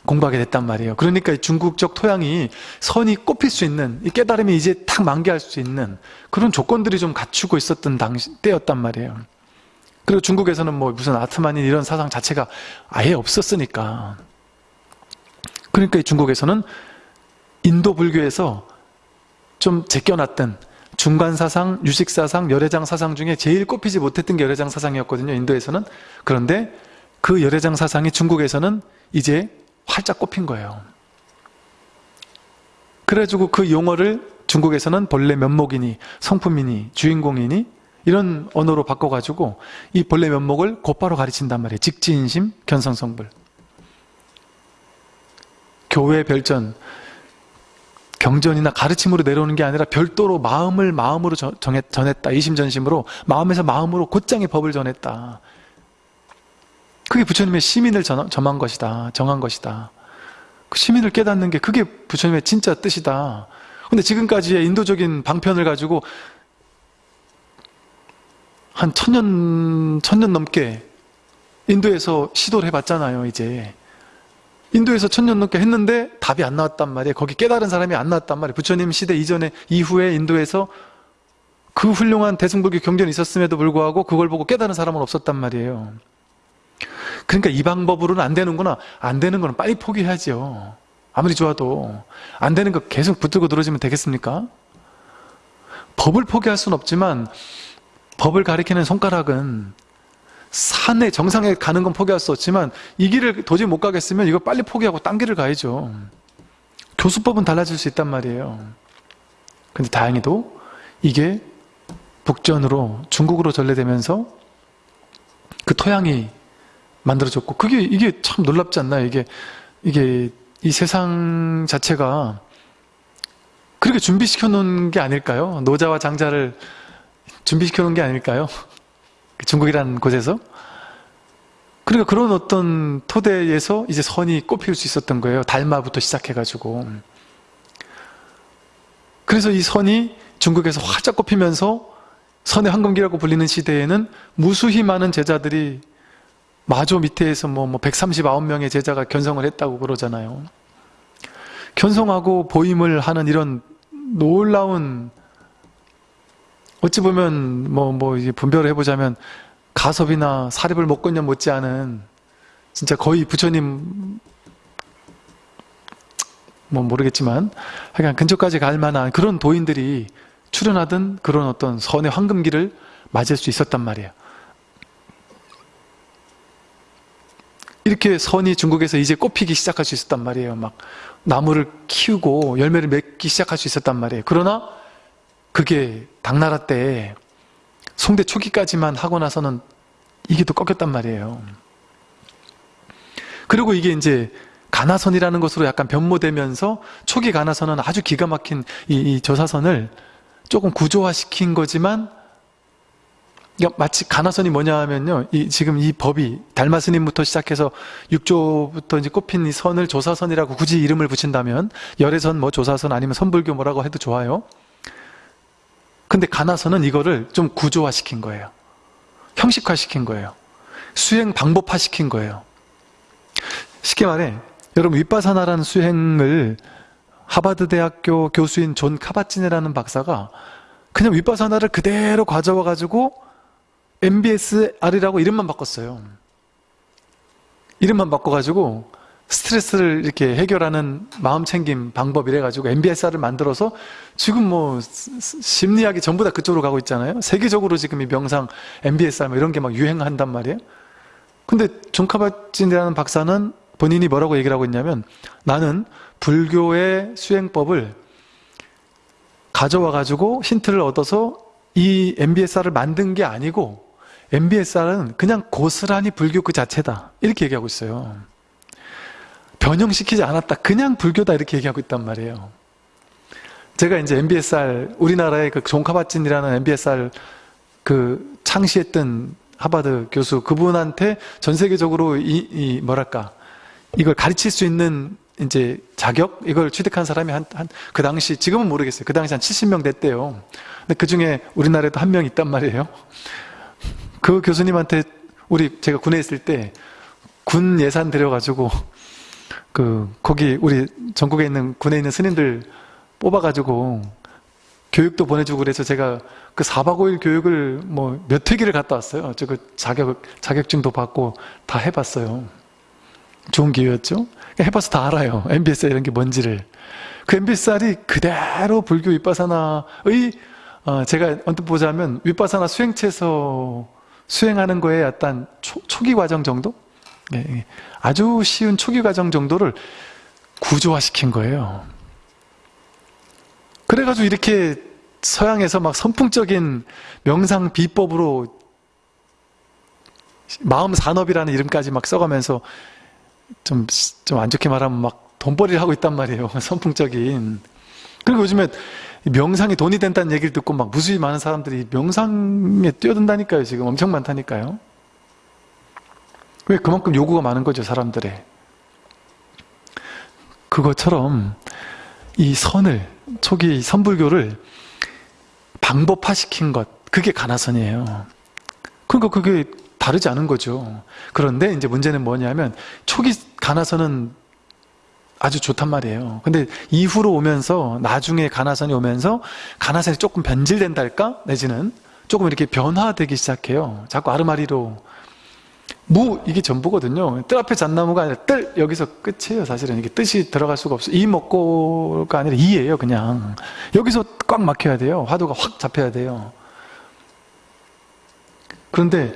공부하게 됐단 말이에요. 그러니까 중국적 토양이 선이 꼽힐 수 있는 이 깨달음이 이제 탁 만개할 수 있는 그런 조건들이 좀 갖추고 있었던 당시 때였단 말이에요. 그리고 중국에서는 뭐 무슨 아트만인 이런 사상 자체가 아예 없었으니까. 그러니까 중국에서는 인도 불교에서 좀 제껴놨던 중간 사상, 유식 사상, 열애장 사상 중에 제일 꼽히지 못했던 게 열애장 사상이었거든요. 인도에서는. 그런데 그 열애장 사상이 중국에서는 이제 활짝 꼽힌 거예요. 그래가지고 그 용어를 중국에서는 본래 면목이니 성품이니 주인공이니 이런 언어로 바꿔가지고 이 본래 면목을 곧바로 가르친단 말이에요. 직지인심, 견성성불. 교회 별전, 경전이나 가르침으로 내려오는 게 아니라 별도로 마음을 마음으로 전했다. 이심전심으로 마음에서 마음으로 곧장의 법을 전했다. 그게 부처님의 시민을 전, 점한 것이다. 정한 것이다. 그 시민을 깨닫는 게 그게 부처님의 진짜 뜻이다. 근데 지금까지의 인도적인 방편을 가지고 한 천년, 천년 넘게 인도에서 시도를 해봤잖아요, 이제. 인도에서 천년 넘게 했는데 답이 안 나왔단 말이에요. 거기 깨달은 사람이 안 나왔단 말이에요. 부처님 시대 이전에, 이후에 인도에서 그 훌륭한 대승불교 경전이 있었음에도 불구하고 그걸 보고 깨달은 사람은 없었단 말이에요. 그러니까 이 방법으로는 안 되는구나. 안 되는 거는 빨리 포기해야죠. 아무리 좋아도. 안 되는 거 계속 붙들고 늘어지면 되겠습니까? 법을 포기할 수는 없지만 법을 가리키는 손가락은 산에 정상에 가는 건 포기할 수 없지만 이 길을 도저히 못 가겠으면 이거 빨리 포기하고 딴 길을 가야죠. 교수법은 달라질 수 있단 말이에요. 근데 다행히도 이게 북전으로 중국으로 전래되면서 그 토양이 만들어졌고 그게 이게 참 놀랍지 않나요? 이게 이게 이 세상 자체가 그렇게 준비시켜 놓은 게 아닐까요? 노자와 장자를 준비시켜 놓은 게 아닐까요? 중국이라는 곳에서 그러니까 그런 어떤 토대에서 이제 선이 꼽힐 수 있었던 거예요. 달마부터 시작해가지고 그래서 이 선이 중국에서 활짝 꼽히면서 선의 황금기라고 불리는 시대에는 무수히 많은 제자들이 마조 밑에서 뭐, 뭐 139명의 제자가 견성을 했다고 그러잖아요. 견성하고 보임을 하는 이런 놀라운 어찌 보면 뭐, 뭐, 이제 분별을 해보자면 가섭이나 사립을 먹건년 못지않은 진짜 거의 부처님 뭐 모르겠지만 하여간 근처까지 갈 만한 그런 도인들이 출연하던 그런 어떤 선의 황금기를 맞을 수 있었단 말이에요. 이렇게 선이 중국에서 이제 꽃피기 시작할 수 있었단 말이에요. 막 나무를 키우고 열매를 맺기 시작할 수 있었단 말이에요. 그러나 그게 당나라 때 송대 초기까지만 하고 나서는 이게 또 꺾였단 말이에요. 그리고 이게 이제 가나선이라는 것으로 약간 변모되면서 초기 가나선은 아주 기가 막힌 이, 이 저사선을 조금 구조화시킨 거지만 마치 가나선이 뭐냐 하면요. 이, 지금 이 법이 달마스님부터 시작해서 6조부터 이제 꼽힌 이 선을 조사선이라고 굳이 이름을 붙인다면 여래선 뭐 조사선 아니면 선불교 뭐라고 해도 좋아요. 근데 간화선은 이거를 좀 구조화시킨 거예요. 형식화시킨 거예요. 수행 방법화시킨 거예요. 쉽게 말해 여러분 위빠사나라는 수행을 하바드 대학교 교수인 존 카밧진이라는 박사가 그냥 위빠사나를 그대로 가져와 가지고 MBSR이라고 이름만 바꿨어요. 이름만 바꿔가지고 스트레스를 이렇게 해결하는 마음 챙김 방법 이래가지고 MBSR을 만들어서 지금 뭐 심리학이 전부 다 그쪽으로 가고 있잖아요. 세계적으로 지금 이 명상, MBSR 뭐 이런 게 막 유행한단 말이에요. 근데 존카바진이라는 박사는 본인이 뭐라고 얘기를 하고 있냐면 나는 불교의 수행법을 가져와 가지고 힌트를 얻어서 이 MBSR을 만든 게 아니고 MBSR은 그냥 고스란히 불교 그 자체다 이렇게 얘기하고 있어요 변형시키지 않았다 그냥 불교다 이렇게 얘기하고 있단 말이에요 제가 이제 MBSR 우리나라의 그 종카바찐이라는 MBSR 그 창시했던 하버드 교수 그분한테 전 세계적으로 이, 이 뭐랄까 이걸 가르칠 수 있는 이제 자격 이걸 취득한 사람이 한한그 당시 지금은 모르겠어요. 그 당시 한 70명 됐대요. 근데 그 중에 우리나라에도 한 명 있단 말이에요. 그 교수님한테 우리 제가 군에 있을 때 군 예산 들여가지고 그 거기 우리 전국에 있는 군에 있는 스님들 뽑아가지고 교육도 보내주고 그래서 제가 그 4박 5일 교육을 뭐 몇 회기를 갔다 왔어요. 저 그 자격 자격증도 받고 다 해봤어요. 좋은 기회였죠. 해봐서 다 알아요. MBSR 이런 게 뭔지를. 그 MBSR이 그대로 불교 윗바사나의 어, 제가 언뜻 보자면 윗바사나 수행체에서 수행하는 거에 어떤 초, 초기 과정 정도? 네, 네. 아주 쉬운 초기 과정 정도를 구조화시킨 거예요. 그래가지고 이렇게 서양에서 막 선풍적인 명상 비법으로 마음 산업이라는 이름까지 막 써가면서 좀, 좀 안 좋게 말하면 막 돈벌이를 하고 있단 말이에요. 선풍적인. 그리고 요즘에 명상이 돈이 된다는 얘기를 듣고 막 무수히 많은 사람들이 명상에 뛰어든다니까요. 지금 엄청 많다니까요. 왜 그만큼 요구가 많은 거죠, 사람들의. 그것처럼 이 선을, 초기 선불교를 방법화시킨 것, 그게 가나선이에요. 그러니까 그게 다르지 않은 거죠. 그런데 이제 문제는 뭐냐면 초기 가나선은 아주 좋단 말이에요. 근데 이후로 오면서 나중에 가나선이 오면서 가나선이 조금 변질된달까? 내지는 조금 이렇게 변화되기 시작해요. 자꾸 아르마리로 무 이게 전부거든요. 뜰 앞에 잣나무가 아니라 뜰 여기서 끝이에요. 사실은 이게 뜻이 들어갈 수가 없어. 이 먹고가 아니라 이예요. 그냥 여기서 꽉 막혀야 돼요. 화두가 확 잡혀야 돼요. 그런데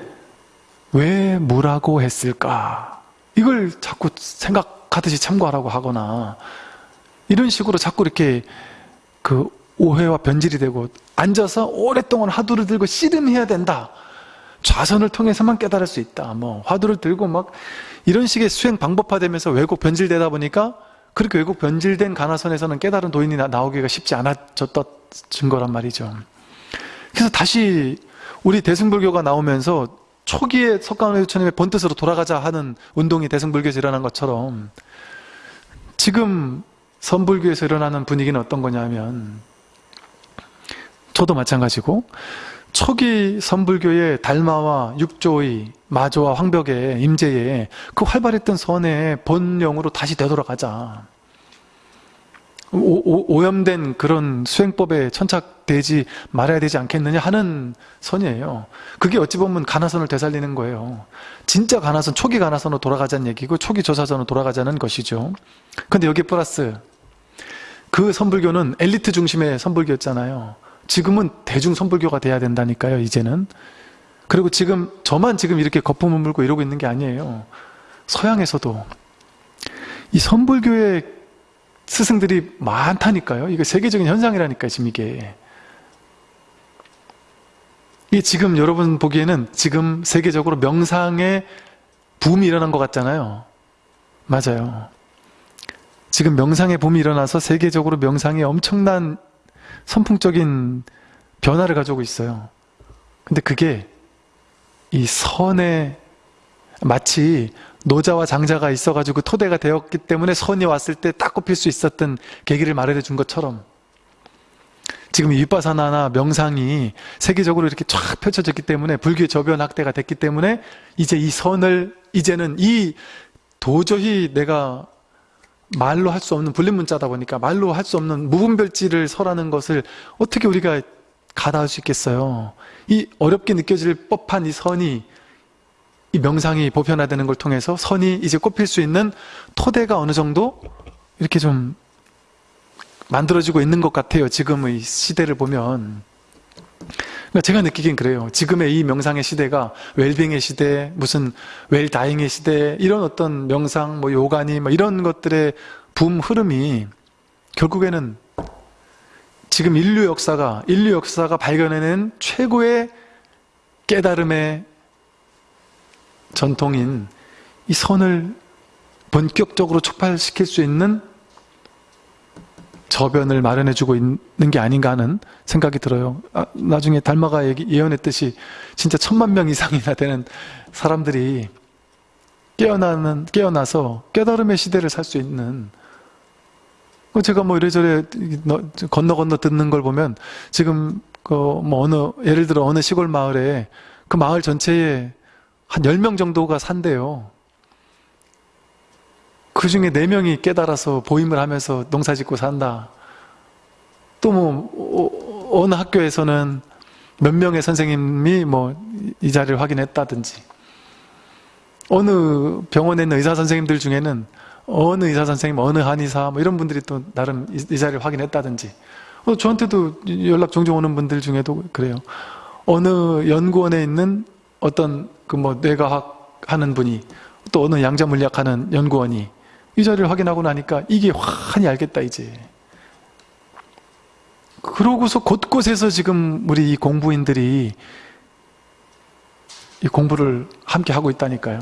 왜 무라고 했을까? 이걸 자꾸 생각 하듯이 참고하라고 하거나 이런 식으로 자꾸 이렇게 그 오해와 변질이 되고 앉아서 오랫동안 화두를 들고 씨름해야 된다. 좌선을 통해서만 깨달을 수 있다. 뭐 화두를 들고 막 이런 식의 수행 방법화되면서 왜곡 변질되다 보니까 그렇게 왜곡 변질된 가나선에서는 깨달은 도인이 나오기가 쉽지 않아졌던 증거란 말이죠. 그래서 다시 우리 대승불교가 나오면서 초기에 석가모니 부처님의 본뜻으로 돌아가자 하는 운동이 대승불교에서 일어난 것처럼 지금 선불교에서 일어나는 분위기는 어떤 거냐면 서도 마찬가지고 초기 선불교의 달마와 육조의 마조와 황벽의 임재에 그 활발했던 선의 본령으로 다시 되돌아가자. 오, 염된 그런 수행법에 천착되지 말아야 되지 않겠느냐 하는 선이에요. 그게 어찌 보면 가나선을 되살리는 거예요. 진짜 가나선, 초기 가나선으로 돌아가자는 얘기고 초기 조사선으로 돌아가자는 것이죠. 근데 여기 플러스 그 선불교는 엘리트 중심의 선불교였잖아요. 지금은 대중 선불교가 돼야 된다니까요, 이제는. 그리고 지금 저만 지금 이렇게 거품을 물고 이러고 있는 게 아니에요. 서양에서도 이 선불교의 스승들이 많다니까요. 이게 세계적인 현상이라니까요, 지금 이게. 이게 지금 여러분 보기에는 지금 세계적으로 명상의 붐이 일어난 것 같잖아요. 맞아요. 지금 명상의 붐이 일어나서 세계적으로 명상이 엄청난 선풍적인 변화를 가지고 있어요. 근데 그게 이 선의 마치 노자와 장자가 있어가지고 토대가 되었기 때문에 선이 왔을 때 딱 꼽힐 수 있었던 계기를 마련해 준 것처럼 지금 윗바사나나 명상이 세계적으로 이렇게 쫙 펼쳐졌기 때문에 불교의 저변 확대가 됐기 때문에 이제 이 선을 이제는 이 도저히 내가 말로 할 수 없는 불림문자다 보니까 말로 할 수 없는 무분별지를 설하는 것을 어떻게 우리가 가다할 수 있겠어요? 이 어렵게 느껴질 법한 이 선이 이 명상이 보편화되는 걸 통해서 선이 이제 꼽힐 수 있는 토대가 어느 정도 이렇게 좀 만들어지고 있는 것 같아요. 지금의 시대를 보면. 그러니까 제가 느끼긴 그래요. 지금의 이 명상의 시대가 웰빙의 시대, 무슨 웰다잉의 시대, 이런 어떤 명상, 뭐 요가니, 뭐 이런 것들의 붐 흐름이 결국에는 지금 인류 역사가, 인류 역사가 발견해낸 최고의 깨달음의 전통인 이 선을 본격적으로 촉발시킬 수 있는 저변을 마련해주고 있는 게 아닌가 하는 생각이 들어요. 아, 나중에 달마가 예언했듯이 진짜 천만 명 이상이나 되는 사람들이 깨어나는, 깨어나서 깨달음의 시대를 살 수 있는 그 제가 뭐 이래저래 건너 건너 듣는 걸 보면 지금 그 뭐 어느 예를 들어 어느 시골 마을에 그 마을 전체에 한 10명 정도가 산대요. 그 중에 4명이 깨달아서 보임을 하면서 농사 짓고 산다. 또 뭐, 어, 어느 학교에서는 몇 명의 선생님이 뭐, 이 자리를 확인했다든지. 어느 병원에 있는 의사 선생님들 중에는 어느 의사 선생님, 어느 한의사, 뭐 이런 분들이 또 나름 이 자리를 확인했다든지. 어, 저한테도 연락 종종 오는 분들 중에도 그래요. 어느 연구원에 있는 어떤 그 뭐 뇌과학 하는 분이 또 어느 양자물리학 하는 연구원이 이 자리를 확인하고 나니까 이게 환히 알겠다 이제. 그러고서 곳곳에서 지금 우리 이 공부인들이 이 공부를 함께 하고 있다니까요.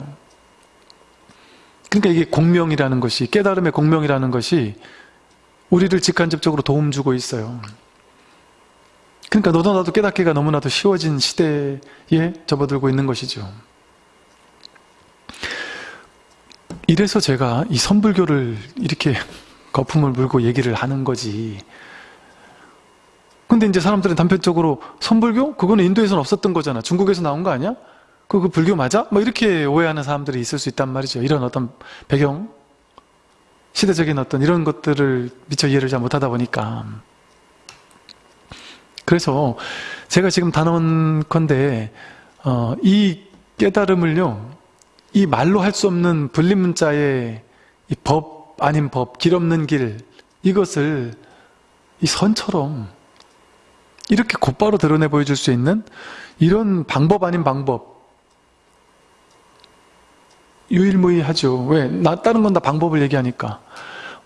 그러니까 이게 공명이라는 것이 깨달음의 공명이라는 것이 우리를 직간접적으로 도움 주고 있어요 그러니까 너도 나도 깨닫기가 너무나도 쉬워진 시대에 접어들고 있는 것이죠. 이래서 제가 이 선불교를 이렇게 거품을 물고 얘기를 하는 거지. 근데 이제 사람들은 단편적으로 선불교? 그거는 인도에서는 없었던 거잖아. 중국에서 나온 거 아니야? 그거 불교 맞아? 뭐 이렇게 오해하는 사람들이 있을 수 있단 말이죠. 이런 어떤 배경, 시대적인 어떤 이런 것들을 미처 이해를 잘 못하다 보니까. 그래서 제가 지금 단언 건데 어, 이 깨달음을요 이 말로 할 수 없는 불림문자의 법 아닌 법, 길 없는 길 이것을 이 선처럼 이렇게 곧바로 드러내 보여줄 수 있는 이런 방법 아닌 방법 유일무이하죠. 왜? 나 다른 건 다 방법을 얘기하니까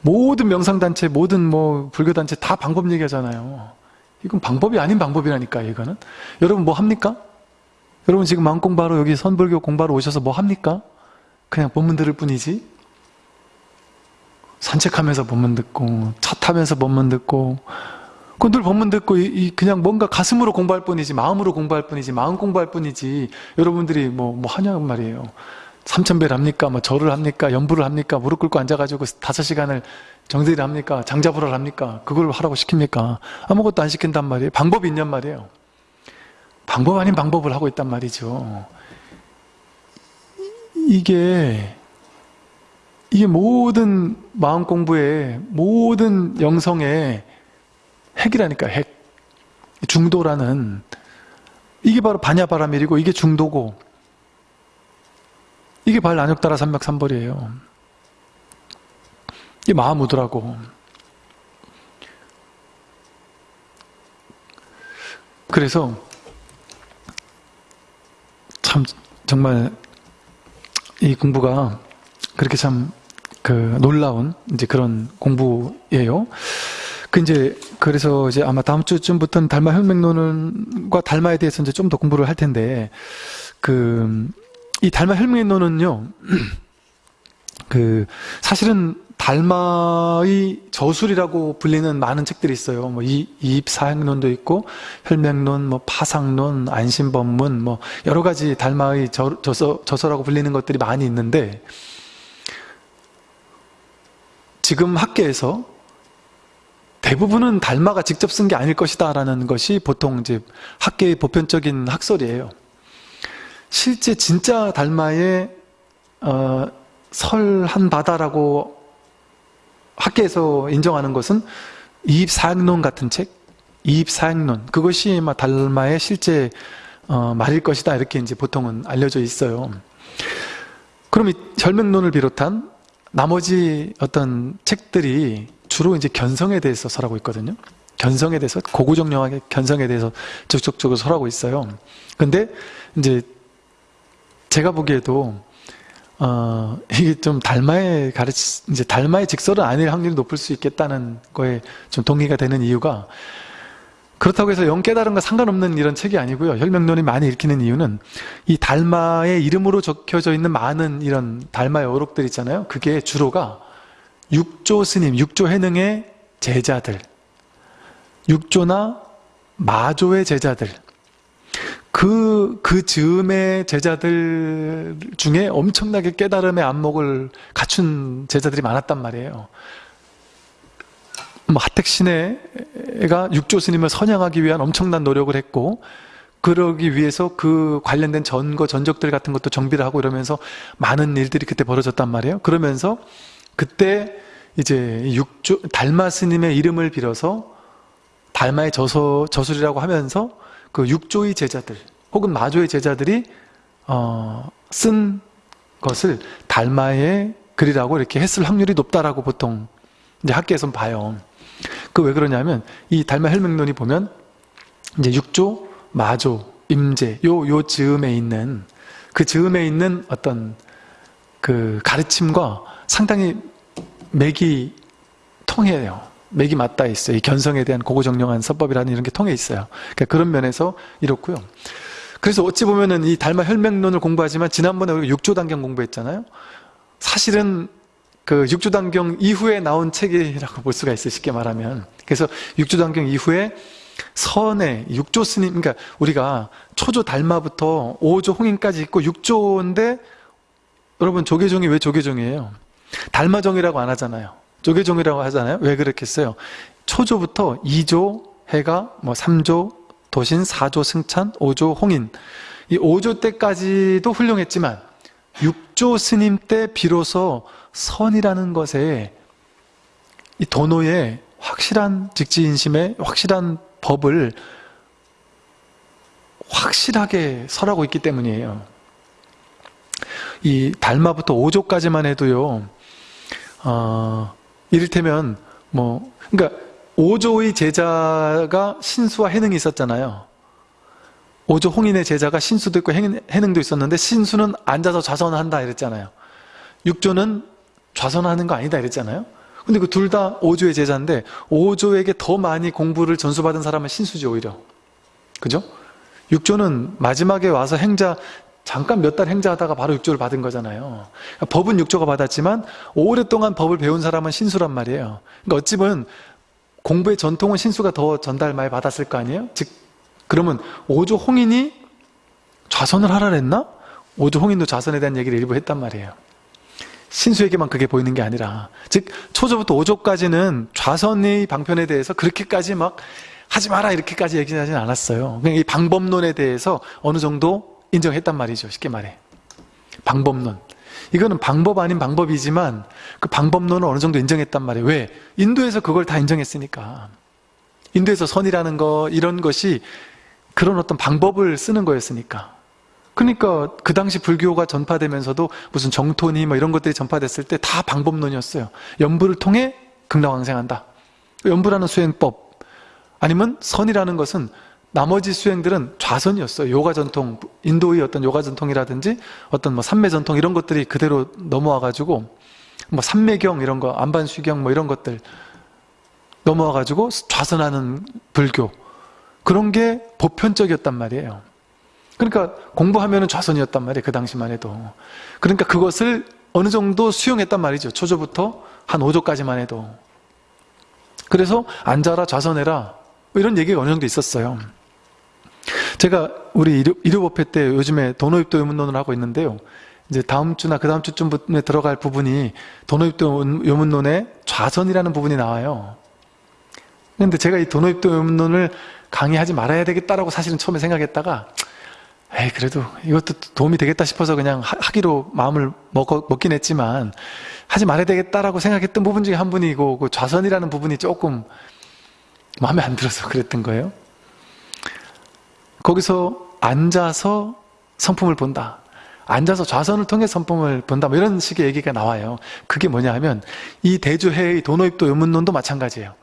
모든 명상단체, 모든 뭐 불교단체 다 방법 얘기하잖아요. 이건 방법이 아닌 방법이라니까 이거는 여러분 뭐 합니까? 여러분 지금 마음 공부하러 여기 선불교 공부하러 오셔서 뭐 합니까? 그냥 본문 들을 뿐이지 산책하면서 본문 듣고 차 타면서 본문 듣고 그늘 본문 듣고 이, 그냥 뭔가 가슴으로 공부할 뿐이지 마음으로 공부할 뿐이지 마음 공부할 뿐이지 여러분들이 뭐, 뭐 하냐고 말이에요 삼천배를 합니까? 뭐 절을 합니까? 연부를 합니까? 무릎 꿇고 앉아가지고 다섯 시간을 정들이 합니까? 장자부를 합니까? 그걸 하라고 시킵니까? 아무것도 안 시킨단 말이에요. 방법이 있냔 말이에요. 방법 아닌 방법을 하고 있단 말이죠. 이게 이게 모든 마음 공부의 모든 영성의 핵이라니까 핵. 중도라는 이게 바로 반야바라밀이고 이게 중도고 이게 발 난욕따라 삼맥삼벌이에요. 이게 마하무드라고. 그래서 참 정말 이 공부가 그렇게 참 그 놀라운 이제 그런 공부예요. 그 이제 그래서 이제 아마 다음 주쯤부터는 달마 혈맥론과 달마에 대해서 이제 좀 더 공부를 할 텐데 그 이 달마 혈맥론은요. 그 사실은 달마의 저술이라고 불리는 많은 책들이 있어요. 뭐 이, 이입 사행론도 있고 혈맥론, 뭐 파상론, 안심법문, 뭐 여러 가지 달마의 저, 저서, 저서라고 불리는 것들이 많이 있는데 지금 학계에서 대부분은 달마가 직접 쓴 게 아닐 것이다라는 것이 보통 이제 학계의 보편적인 학설이에요. 실제 진짜 달마의 어, 설한 바다라고 학계에서 인정하는 것은 이입사행론 같은 책, 이입사행론 그것이 달마의 실제 어, 말일 것이다 이렇게 이제 보통은 알려져 있어요. 그럼 이 혈맥론을 비롯한 나머지 어떤 책들이 주로 이제 견성에 대해서 설하고 있거든요. 견성에 대해서 고구정령하게 견성에 대해서 적극적으로 설하고 있어요. 근데 이제 제가 보기에도 어, 이게 좀 달마의 가르치, 이제 달마의 직설은 아닐 확률이 높을 수 있겠다는 거에 좀 동의가 되는 이유가 그렇다고 해서 영 깨달은과 상관없는 이런 책이 아니고요. 혈명론이 많이 읽히는 이유는 이 달마의 이름으로 적혀져 있는 많은 이런 달마의 어록들 있잖아요. 그게 주로가 육조 스님, 육조 해능의 제자들, 육조나 마조의 제자들, 그, 그 즈음의 제자들 중에 엄청나게 깨달음의 안목을 갖춘 제자들이 많았단 말이에요. 뭐 하택신해가 육조 스님을 선양하기 위한 엄청난 노력을 했고 그러기 위해서 그 관련된 전거 전적들 같은 것도 정비를 하고 이러면서 많은 일들이 그때 벌어졌단 말이에요. 그러면서 그때 이제 육조 달마 스님의 이름을 빌어서 달마의 저서 저술이라고 하면서 그 육조의 제자들 혹은 마조의 제자들이 어, 쓴 것을 달마의 글이라고 이렇게 했을 확률이 높다라고 보통 이제 학계에선 봐요. 그 왜 그러냐면 이 달마 혈맥론이 보면 이제 육조, 마조, 임제 요 요 즈음에 있는 그 즈음에 있는 어떤 그 가르침과 상당히 맥이 통해요. 맥이 맞닿아 있어요. 이 견성에 대한 고고정령한 서법이라는 이런 게 통해 있어요. 그러니까 그런 면에서 이렇고요. 그래서 어찌 보면은 이 달마 혈맥론을 공부하지만 지난번에 우리가 육조단경 공부했잖아요. 사실은 그 육조단경 이후에 나온 책이라고 볼 수가 있어요. 쉽게 말하면. 그래서 육조단경 이후에 선의 육조 스님, 그러니까 우리가 초조 달마부터 오조 홍인까지 있고 육조인데 여러분 조계종이 왜 조계종이에요? 달마종이라고 안 하잖아요. 조계종이라고 하잖아요. 왜 그렇겠어요? 초조부터 2조 해가 뭐 3조 도신 4조 승찬 5조 홍인 이 5조 때까지도 훌륭했지만 6조 스님 때 비로소 선이라는 것에 이 도노의 확실한 직지인심의 확실한 법을 확실하게 설하고 있기 때문이에요. 이 달마부터 5조까지만 해도요. 어, 이를테면 뭐 그러니까 5조의 제자가 신수와 해능이 있었잖아요. 5조 홍인의 제자가 신수도 있고 해능도 있었는데 신수는 앉아서 좌선한다 이랬잖아요. 6조는 좌선하는 거 아니다 이랬잖아요. 근데 그 둘다 5조의 제자인데 5조에게 더 많이 공부를 전수받은 사람은 신수지 오히려. 그죠? 6조는 마지막에 와서 행자 잠깐 몇 달 행자하다가 바로 육조를 받은 거잖아요. 그러니까 법은 육조가 받았지만 오랫동안 법을 배운 사람은 신수란 말이에요. 그러니까 어찌 보면 공부의 전통은 신수가 더 전달 많이 받았을 거 아니에요? 즉 그러면 오조 홍인이 좌선을 하라 그랬나? 오조 홍인도 좌선에 대한 얘기를 일부 했단 말이에요. 신수에게만 그게 보이는 게 아니라 즉 초조부터 오조까지는 좌선의 방편에 대해서 그렇게까지 막 하지 마라 이렇게까지 얘기하지는 않았어요. 그냥 이 방법론에 대해서 어느 정도 인정했단 말이죠. 쉽게 말해. 방법론. 이거는 방법 아닌 방법이지만 그 방법론을 어느 정도 인정했단 말이에요. 왜? 인도에서 그걸 다 인정했으니까. 인도에서 선이라는 거 이런 것이 그런 어떤 방법을 쓰는 거였으니까. 그러니까 그 당시 불교가 전파되면서도 무슨 정토니 뭐 이런 것들이 전파됐을 때 다 방법론이었어요. 연부를 통해 극락왕생한다. 연부라는 수행법 아니면 선이라는 것은 나머지 수행들은 좌선이었어요. 요가 전통, 인도의 어떤 요가 전통이라든지 어떤 뭐 삼매 전통 이런 것들이 그대로 넘어와가지고 뭐 삼매경 이런 거, 안반수경 뭐 이런 것들 넘어와가지고 좌선하는 불교 그런 게 보편적이었단 말이에요. 그러니까 공부하면 좌선이었단 말이에요. 그 당시만 해도. 그러니까 그것을 어느 정도 수용했단 말이죠. 초조부터 한 5조까지만 해도. 그래서 앉아라 좌선해라 뭐 이런 얘기가 어느 정도 있었어요. 제가 우리 일요, 법회 때 요즘에 도노입도 요문론을 하고 있는데요. 이제 다음 주나 그 다음 주쯤에 들어갈 부분이 도노입도 요문론의 좌선이라는 부분이 나와요. 근데 제가 이 도노입도 요문론을 강의하지 말아야 되겠다라고 사실은 처음에 생각했다가 에이 그래도 이것도 도움이 되겠다 싶어서 그냥 하 기로 마음을 먹, 먹긴 했지만 하지 말아야 되겠다라고 생각했던 부분 중에 한 분이고 그 좌선이라는 부분이 조금 마음에 안 들어서 그랬던 거예요 거기서 앉아서 성품을 본다. 앉아서 좌선을 통해 성품을 본다. 뭐 이런 식의 얘기가 나와요. 그게 뭐냐 하면 이 대주해의 도노입도 요문론도 마찬가지예요.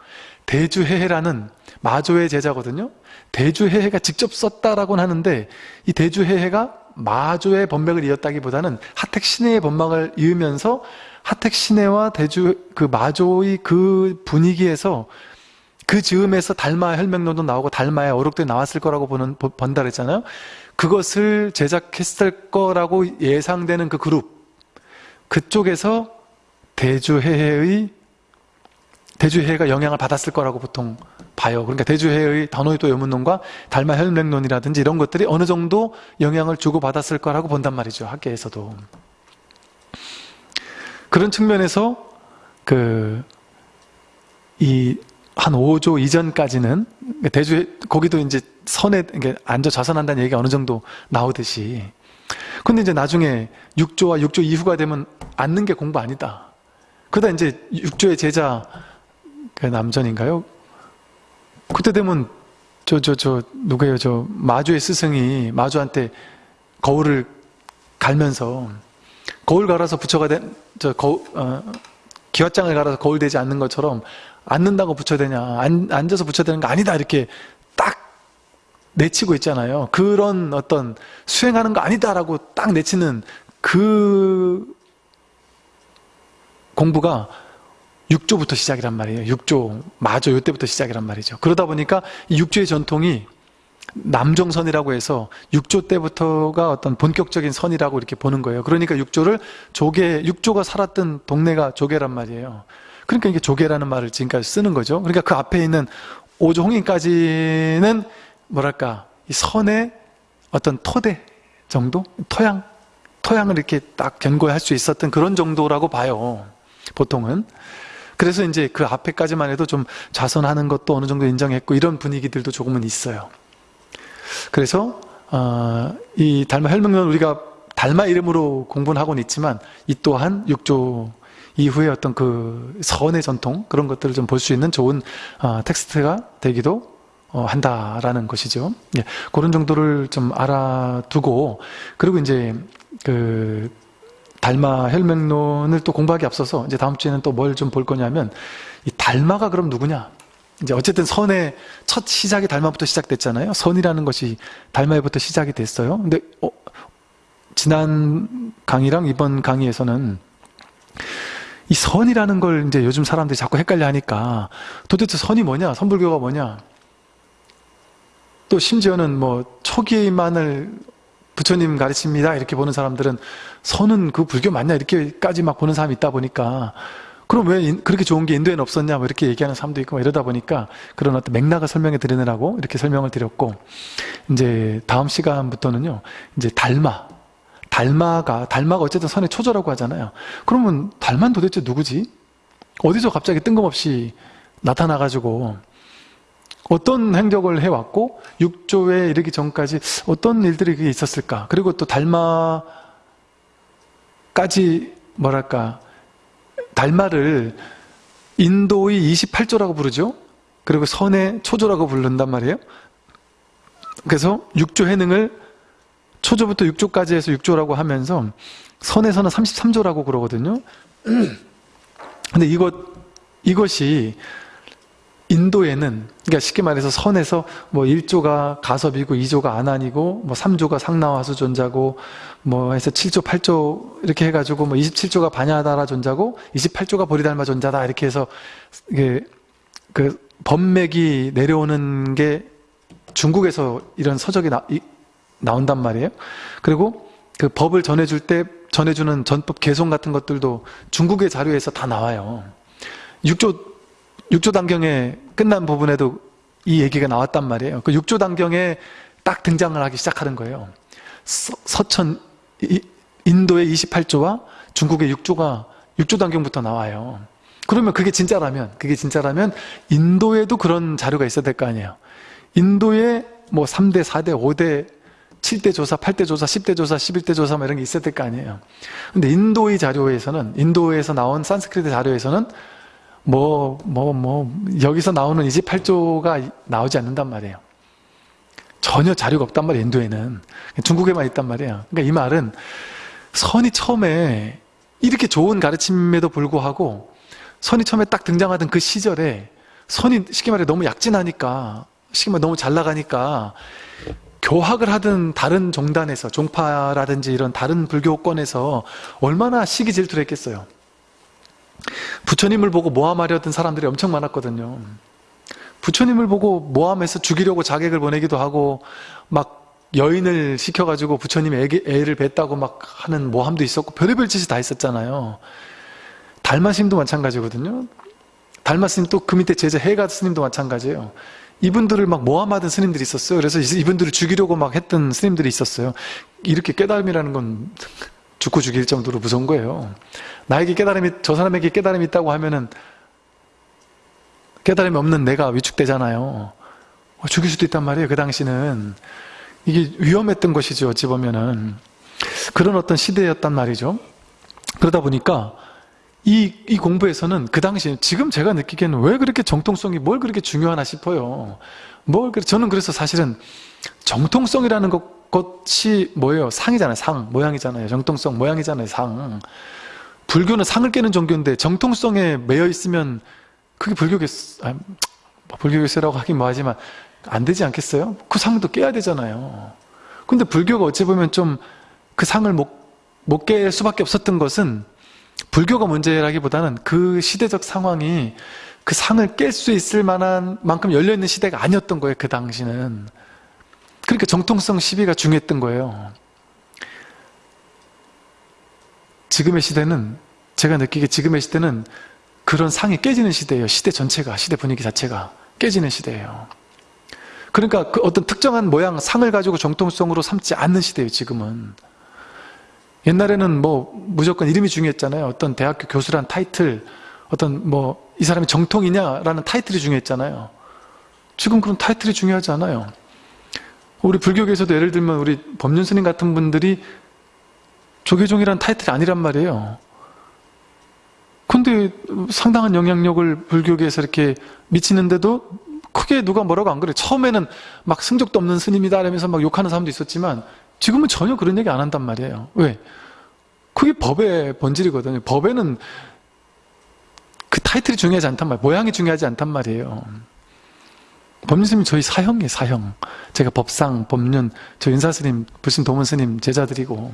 대주해해라는 마조의 제자거든요. 대주해해가 직접 썼다라고는 하는데 이 대주해해가 마조의 번맥을 이었다기보다는 하택 신해의 번막을 이으면서 하택 신해와 대주 그 마조의 그 분위기에서 그 즈음에서 달마 혈맹론도 나오고 달마의 어록도 나왔을 거라고 보는 번다 그랬잖아요. 그것을 제작했을 거라고 예상되는 그 그룹 그쪽에서 대주해해의 대주해가 영향을 받았을 거라고 보통 봐요. 그러니까 대주해의 단호의도 여문론과 달마 혈맥론이라든지 이런 것들이 어느 정도 영향을 주고 받았을 거라고 본단 말이죠. 학계에서도. 그런 측면에서 그이 한 5조 이전까지는 대주 거기도 이제 선에 앉아 좌선한다는 얘기가 어느 정도 나오듯이 근데 이제 나중에 6조와 6조 이후가 되면 앉는 게 공부 아니다. 그러다 이제 6조의 제자 그 남전인가요? 그때 되면 저 저 저 누구예요? 저 마주의 스승이 마주한테 거울을 갈면서 거울 갈아서 부처가 된저 거울 어, 기왓장을 갈아서 거울 되지 않는 것처럼 앉는다고 부처되냐 안, 앉아서 부처되는 거 아니다 이렇게 딱 내치고 있잖아요. 그런 어떤 수행하는 거 아니다라고 딱 내치는 그 공부가 6조부터 시작이란 말이에요. 6조, 마조 요때부터 시작이란 말이죠. 그러다 보니까 이 6조의 전통이 남정선이라고 해서 6조 때부터가 어떤 본격적인 선이라고 이렇게 보는 거예요. 그러니까 6조를 조계, 6조가 살았던 동네가 조계란 말이에요. 그러니까 이게 조계라는 말을 지금까지 쓰는 거죠. 그러니까 그 앞에 있는 5조 홍인까지는 뭐랄까, 이 선의 어떤 토대 정도? 토양? 토양을 이렇게 딱 견고할 수 있었던 그런 정도라고 봐요. 보통은. 그래서 이제 그 앞에까지만 해도 좀 좌선하는 것도 어느 정도 인정했고 이런 분위기들도 조금은 있어요. 그래서 어, 이 달마 혈명론 우리가 달마 이름으로 공부는 하고는 있지만 이 또한 육조 이후에 어떤 그 선의 전통 그런 것들을 좀 볼 수 있는 좋은 어, 텍스트가 되기도 어, 한다라는 것이죠. 예, 그런 정도를 좀 알아두고 그리고 이제 그 달마 혈맹론을 또 공부하기 앞서서 이제 다음 주에는 또 뭘 좀 볼 거냐면 이 달마가 그럼 누구냐? 이제 어쨌든 선의 첫 시작이 달마부터 시작됐잖아요. 선이라는 것이 달마에부터 시작이 됐어요. 근데 어, 지난 강의랑 이번 강의에서는 이 선이라는 걸 이제 요즘 사람들이 자꾸 헷갈려 하니까 도대체 선이 뭐냐? 선불교가 뭐냐? 또 심지어는 뭐 초기만을 부처님 가르칩니다 이렇게 보는 사람들은 선은 그 불교 맞냐 이렇게까지 막 보는 사람이 있다 보니까 그럼 왜 그렇게 좋은 게 인도에는 없었냐 뭐 이렇게 얘기하는 사람도 있고 이러다 보니까 그런 어떤 맥락을 설명해 드리느라고 이렇게 설명을 드렸고 이제 다음 시간부터는요 이제 달마 달마가 달마가 어쨌든 선의 초조라고 하잖아요. 그러면 달만 도대체 누구지? 어디서 갑자기 뜬금없이 나타나가지고 어떤 행적을 해왔고 육조에 이르기 전까지 어떤 일들이 있었을까? 그리고 또 달마까지 뭐랄까 달마를 인도의 28조라고 부르죠. 그리고 선의 초조라고 부른단 말이에요. 그래서 육조 해능을 초조부터 육조까지 해서 육조라고 하면서 선에서는 33조라고 그러거든요. 근데 이것, 이것이 인도에는, 그러니까 쉽게 말해서 선에서 뭐 1조가 가섭이고 2조가 안안이고 뭐 3조가 상나와수 존자고 뭐 해서 7조, 8조 이렇게 해 가지고 뭐 27조가 반야다라 존자고 28조가 보리달마 존자다 이렇게 해서 이게 그 법맥이 내려오는 게 중국에서 이런 서적이 나, 이, 나온단 말이에요. 그리고 그 법을 전해줄 때 전해주는 전법 개송 같은 것들도 중국의 자료에서 다 나와요. 6조 6조 단경에 끝난 부분에도 이 얘기가 나왔단 말이에요. 그 6조 단경에 딱 등장을 하기 시작하는 거예요. 서, 천 인도의 28조와 중국의 6조가 6조 단경부터 나와요. 그러면 그게 진짜라면 그게 진짜라면 인도에도 그런 자료가 있어야 될 거 아니에요. 인도에 뭐 3대, 4대, 5대, 7대 조사, 8대 조사, 10대 조사, 11대 조사 뭐 이런 게될거 아니에요. 근데 인도의 자료에서는 인도에서 나온 산스크리트 자료에서는 뭐, 뭐, 뭐, 여기서 나오는 28조가 나오지 않는단 말이에요. 전혀 자료가 없단 말이에요, 인도에는. 중국에만 있단 말이에요. 그러니까 이 말은 선이 처음에 이렇게 좋은 가르침에도 불구하고 선이 처음에 딱 등장하던 그 시절에 선이 쉽게 말해 너무 약진하니까 쉽게 말해 너무 잘 나가니까 교학을 하든 다른 종단에서 종파라든지 이런 다른 불교권에서 얼마나 시기 질투를 했겠어요. 부처님을 보고 모함하려던 사람들이 엄청 많았거든요. 부처님을 보고 모함해서 죽이려고 자객을 보내기도 하고 막 여인을 시켜가지고 부처님 애, 애를 뱉다고 막 하는 모함도 있었고 별의별 짓이 다 있었잖아요. 달마스님도 마찬가지거든요. 달마스님 또 그 밑에 제자 해가 스님도 마찬가지예요. 이분들을 막 모함하던 스님들이 있었어요. 그래서 이분들을 죽이려고 막 했던 스님들이 있었어요. 이렇게 깨달음이라는 건 죽고 죽일 정도로 무서운 거예요. 나에게 깨달음이, 저 사람에게 깨달음이 있다고 하면은 깨달음이 없는 내가 위축되잖아요. 어, 죽일 수도 있단 말이에요. 그 당시는. 이게 위험했던 것이죠. 어찌 보면은. 그런 어떤 시대였단 말이죠. 그러다 보니까 이, 이 공부에서는 그 당시, 지금 제가 느끼기에는 왜 그렇게 정통성이 뭘 그렇게 중요하나 싶어요. 뭘, 저는 그래서 사실은 정통성이라는 것, 것이 뭐예요? 상이잖아요, 상. 모양이잖아요. 정통성, 모양이잖아요, 상. 불교는 상을 깨는 종교인데 정통성에 매여 있으면 그게 불교겠, 아, 뭐 불교겠어라고 하긴 뭐하지만 안 되지 않겠어요? 그 상도 깨야 되잖아요. 근데 불교가 어찌 보면 좀 그 상을 못, 못 깰 수밖에 없었던 것은 불교가 문제라기보다는 그 시대적 상황이 그 상을 깰 수 있을 만한 만큼 열려있는 시대가 아니었던 거예요 그 당시는. 그러니까 정통성 시비가 중요했던 거예요. 지금의 시대는 제가 느끼기에 지금의 시대는 그런 상이 깨지는 시대예요. 시대 전체가 시대 분위기 자체가 깨지는 시대예요. 그러니까 그 어떤 특정한 모양 상을 가지고 정통성으로 삼지 않는 시대예요 지금은 옛날에는 뭐 무조건 이름이 중요했잖아요. 어떤 대학교 교수란 타이틀, 어떤 뭐 이 사람이 정통이냐라는 타이틀이 중요했잖아요. 지금 그런 타이틀이 중요하지 않아요. 우리 불교계에서도 예를 들면 우리 법륜 스님 같은 분들이 조계종이란 타이틀이 아니란 말이에요. 근데 상당한 영향력을 불교계에서 이렇게 미치는데도 크게 누가 뭐라고 안 그래. 처음에는 막 승적도 없는 스님이다 이러면서 막 욕하는 사람도 있었지만 지금은 전혀 그런 얘기 안 한단 말이에요. 왜? 그게 법의 본질이거든요. 법에는 그 타이틀이 중요하지 않단 말이에요. 모양이 중요하지 않단 말이에요. 법륜스님 저희 사형이에요, 사형. 제가 법상, 법륜, 저 윤사스님, 불신 도문스님 제자들이고.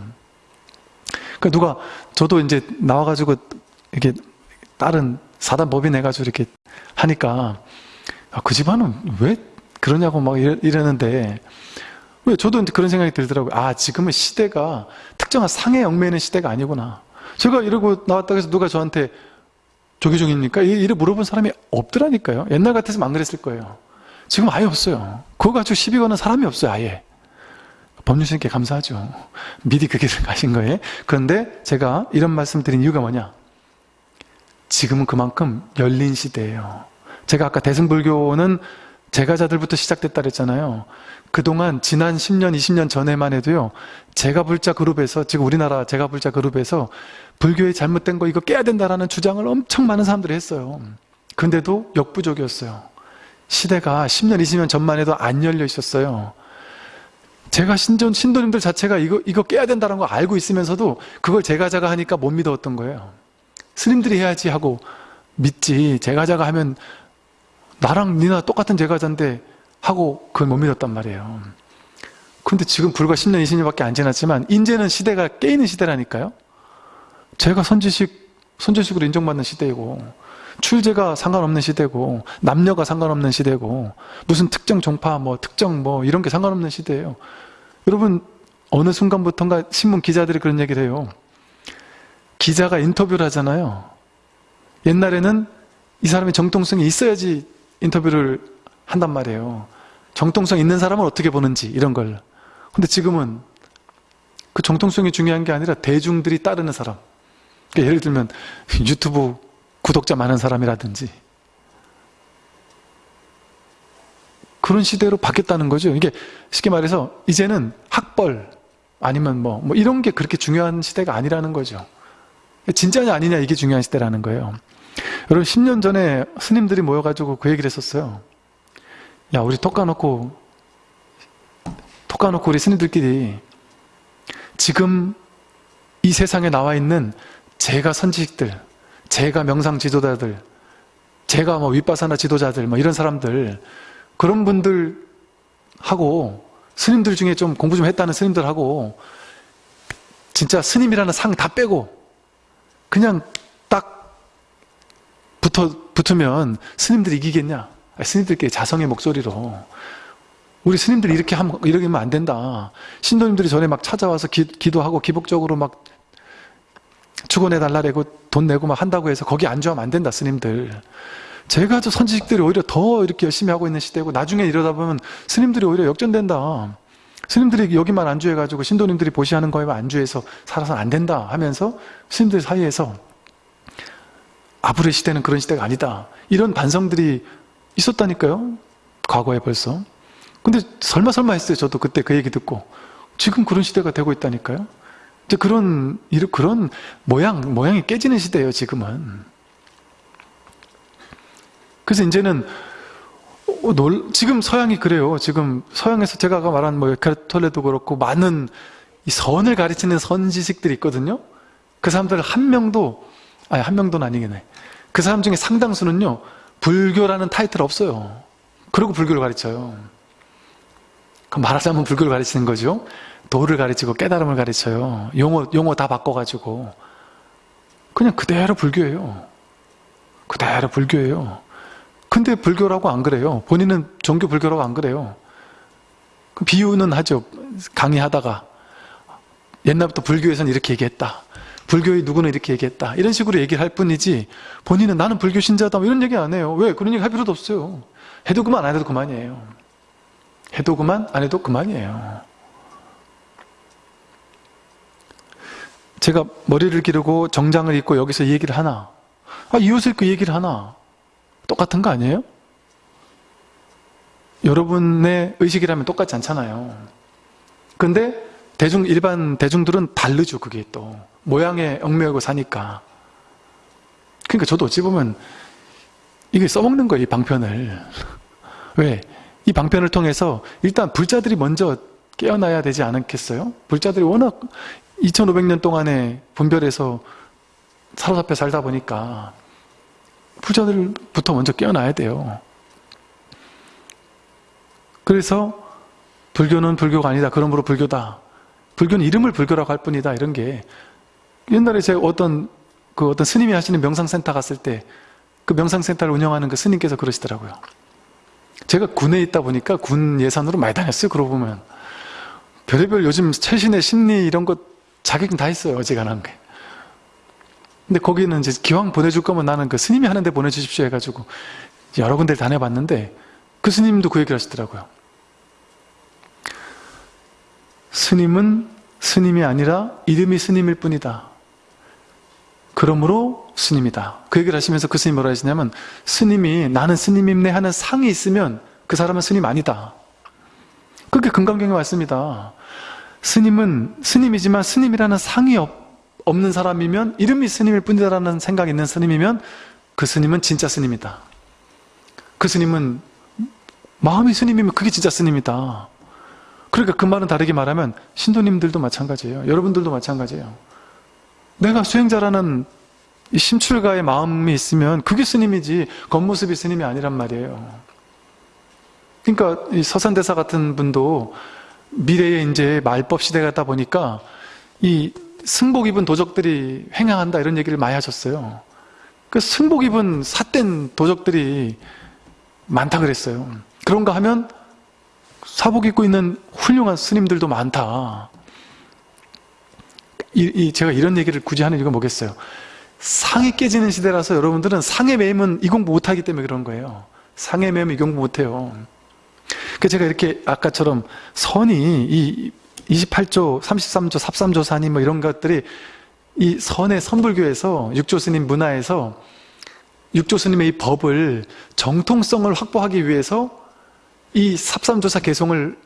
그러니까 누가, 저도 이제 나와가지고 이렇게 다른 사단 법인 해가지고 이렇게 하니까, 아, 그 집안은 왜 그러냐고 막 이러는데, 왜 저도 그런 생각이 들더라고요. 아 지금은 시대가 특정한 상에 얽매이는 시대가 아니구나. 제가 이러고 나왔다고 해서 누가 저한테 조기종입니까? 이래 물어본 사람이 없더라니까요. 옛날 같았으면 안 그랬을 거예요. 지금 아예 없어요. 그거 가지고 시비 거는 사람이 없어요. 아예. 법률스님께 감사하죠. 미리 그 길을 가신 거예요. 그런데 제가 이런 말씀 드린 이유가 뭐냐? 지금은 그만큼 열린 시대예요. 제가 아까 대승불교는 제가자들부터 시작됐다 그랬잖아요. 그동안 지난 10년, 20년 전에만 해도요. 제가불자 그룹에서 지금 우리나라 제가불자 그룹에서 불교의 잘못된 거 이거 깨야 된다라는 주장을 엄청 많은 사람들이 했어요. 근데도 역부족이었어요. 시대가 10년, 20년 전만 해도 안 열려 있었어요. 제가 신전, 신도님들 자체가 이거, 이거 깨야 된다는 거 알고 있으면서도 그걸 제가 자가 하니까 못 믿었던 거예요. 스님들이 해야지 하고 믿지. 제가 자가 하면 나랑 니나 똑같은 제가자인데 하고 그걸 못 믿었단 말이에요. 근데 지금 불과 10년, 20년밖에 안 지났지만 이제는 시대가 깨있는 시대라니까요. 제가 선지식, 선지식으로 인정받는 시대이고 출제가 상관없는 시대고 남녀가 상관없는 시대고 무슨 특정 종파 뭐 특정 뭐 이런 게 상관없는 시대예요. 여러분 어느 순간부터인가 신문 기자들이 그런 얘기를 해요. 기자가 인터뷰를 하잖아요. 옛날에는 이 사람이 정통성이 있어야지 인터뷰를 한단 말이에요. 정통성 있는 사람은 어떻게 보는지 이런 걸. 근데 지금은 그 정통성이 중요한 게 아니라 대중들이 따르는 사람. 그러니까 예를 들면 유튜브 구독자 많은 사람이라든지 그런 시대로 바뀌었다는 거죠. 이게 쉽게 말해서 이제는 학벌 아니면 뭐, 뭐 이런 게 그렇게 중요한 시대가 아니라는 거죠. 진짜냐 아니냐 이게 중요한 시대라는 거예요. 여러분 10년 전에 스님들이 모여가지고 그 얘기를 했었어요. 야 우리 톡 까놓고 톡 까놓고 우리 스님들끼리 지금 이 세상에 나와 있는 재가 선지식들 재가 명상 지도자들 재가 뭐 위빠사나 지도자들 뭐 이런 사람들 그런 분들 하고 스님들 중에 좀 공부 좀 했다는 스님들하고 진짜 스님이라는 상 다 빼고 그냥 딱 붙어, 붙으면 스님들이 이기겠냐? 스님들끼리 자성의 목소리로 우리 스님들이 이렇게 하면, 하면 안 된다. 신도님들이 전에 막 찾아와서 기도하고 기복적으로 막 축원해 달라고 돈 내고 막 한다고 해서 거기 안주하면 안 된다, 스님들. 재가 저 선지식들이 오히려 더 이렇게 열심히 하고 있는 시대고 나중에 이러다 보면 스님들이 오히려 역전된다. 스님들이 여기만 안주해가지고 신도님들이 보시하는 거에만 안주해서 살아서는 안 된다 하면서 스님들 사이에서 앞으로의 시대는 그런 시대가 아니다. 이런 반성들이 있었다니까요. 과거에 벌써. 근데 설마 설마 했어요. 저도 그때 그 얘기 듣고. 지금 그런 시대가 되고 있다니까요. 이제 그런, 그런 모양, 모양이 깨지는 시대예요, 지금은. 그래서 이제는 어, 놀, 지금 서양이 그래요. 지금 서양에서 제가 아까 말한 뭐 에카르톨레도 그렇고 많은 이 선을 가르치는 선지식들이 있거든요. 그 사람들 한 명도 아니 한 명도는 아니겠네. 그 사람 중에 상당수는요. 불교라는 타이틀 없어요. 그리고 불교를 가르쳐요. 그 말하자면 불교를 가르치는 거죠. 도를 가르치고 깨달음을 가르쳐요. 용어 용어 다 바꿔가지고 그냥 그대로 불교예요. 그대로 불교예요. 근데 불교라고 안 그래요. 본인은 종교 불교라고 안 그래요. 비유는 하죠. 강의하다가 옛날부터 불교에서는 이렇게 얘기했다. 불교의 누구는 이렇게 얘기했다. 이런 식으로 얘기를 할 뿐이지 본인은 나는 불교 신자다. 이런 얘기 안 해요. 왜? 그런 얘기 할 필요도 없어요. 해도 그만 안 해도 그만이에요. 해도 그만 안 해도 그만이에요. 제가 머리를 기르고 정장을 입고 여기서 얘기를 하나 아, 이웃을 그 얘기를 하나 똑같은 거 아니에요? 여러분의 의식이라면 똑같지 않잖아요. 근데 대중, 일반 대중들은 다르죠, 그게 또. 모양에 얽매이고 사니까. 그러니까 저도 어찌 보면 이게 써먹는 거예요, 이 방편을. 왜? 이 방편을 통해서 일단 불자들이 먼저 깨어나야 되지 않겠어요? 불자들이 워낙 2500년 동안에 분별해서 사로잡혀 살다 보니까 부자들부터 먼저 깨어나야 돼요. 그래서 불교는 불교가 아니다. 그러므로 불교다. 불교는 이름을 불교라고 할 뿐이다. 이런 게 옛날에 제가 어떤 그 어떤 스님이 하시는 명상센터 갔을 때 그 명상센터를 운영하는 그 스님께서 그러시더라고요. 제가 군에 있다 보니까 군 예산으로 많이 다녔어요. 그러고 보면 별의별 요즘 최신의 심리 이런 것 자격은 다 했어요. 어지간한 게. 근데 거기는 이제 기왕 보내줄 거면 나는 그 스님이 하는데 보내주십시오 해가지고 여러 군데를 다녀봤는데 그 스님도 그 얘기를 하시더라고요. 스님은 스님이 아니라 이름이 스님일 뿐이다. 그러므로 스님이다. 그 얘기를 하시면서 그 스님이 뭐라 하시냐면 스님이 나는 스님임네 하는 상이 있으면 그 사람은 스님 아니다. 그게 금강경에 왔습니다. 스님은 스님이지만 스님이라는 상이 없, 없는 사람이면 이름이 스님일 뿐이다라는 생각이 있는 스님이면 그 스님은 진짜 스님이다. 그 스님은 마음이 스님이면 그게 진짜 스님이다. 그러니까 그 말은 다르게 말하면 신도님들도 마찬가지예요. 여러분들도 마찬가지예요. 내가 수행자라는 이 심출가의 마음이 있으면 그게 스님이지 겉모습이 스님이 아니란 말이에요. 그러니까 이 서산대사 같은 분도 미래에 이제 말법 시대가 다 보니까 이 승복 입은 도적들이 횡행한다 이런 얘기를 많이 하셨어요. 그 승복 입은 삿된 도적들이 많다 그랬어요. 그런가 하면 사복 입고 있는 훌륭한 스님들도 많다. 이, 이 제가 이런 얘기를 굳이 하는 이유가 뭐겠어요? 상이 깨지는 시대라서 여러분들은 상에 매이면 이 공부 못하기 때문에 그런 거예요. 상에 매이면 이 공부 못해요. 그 제가 이렇게 아까처럼 선이 이 28조, 33조, 43조 산이 뭐 이런 것들이 이 선의 선불교에서 육조 스님 문화에서 육조 스님의 이 법을 정통성을 확보하기 위해서 이 삽삼조사 개송을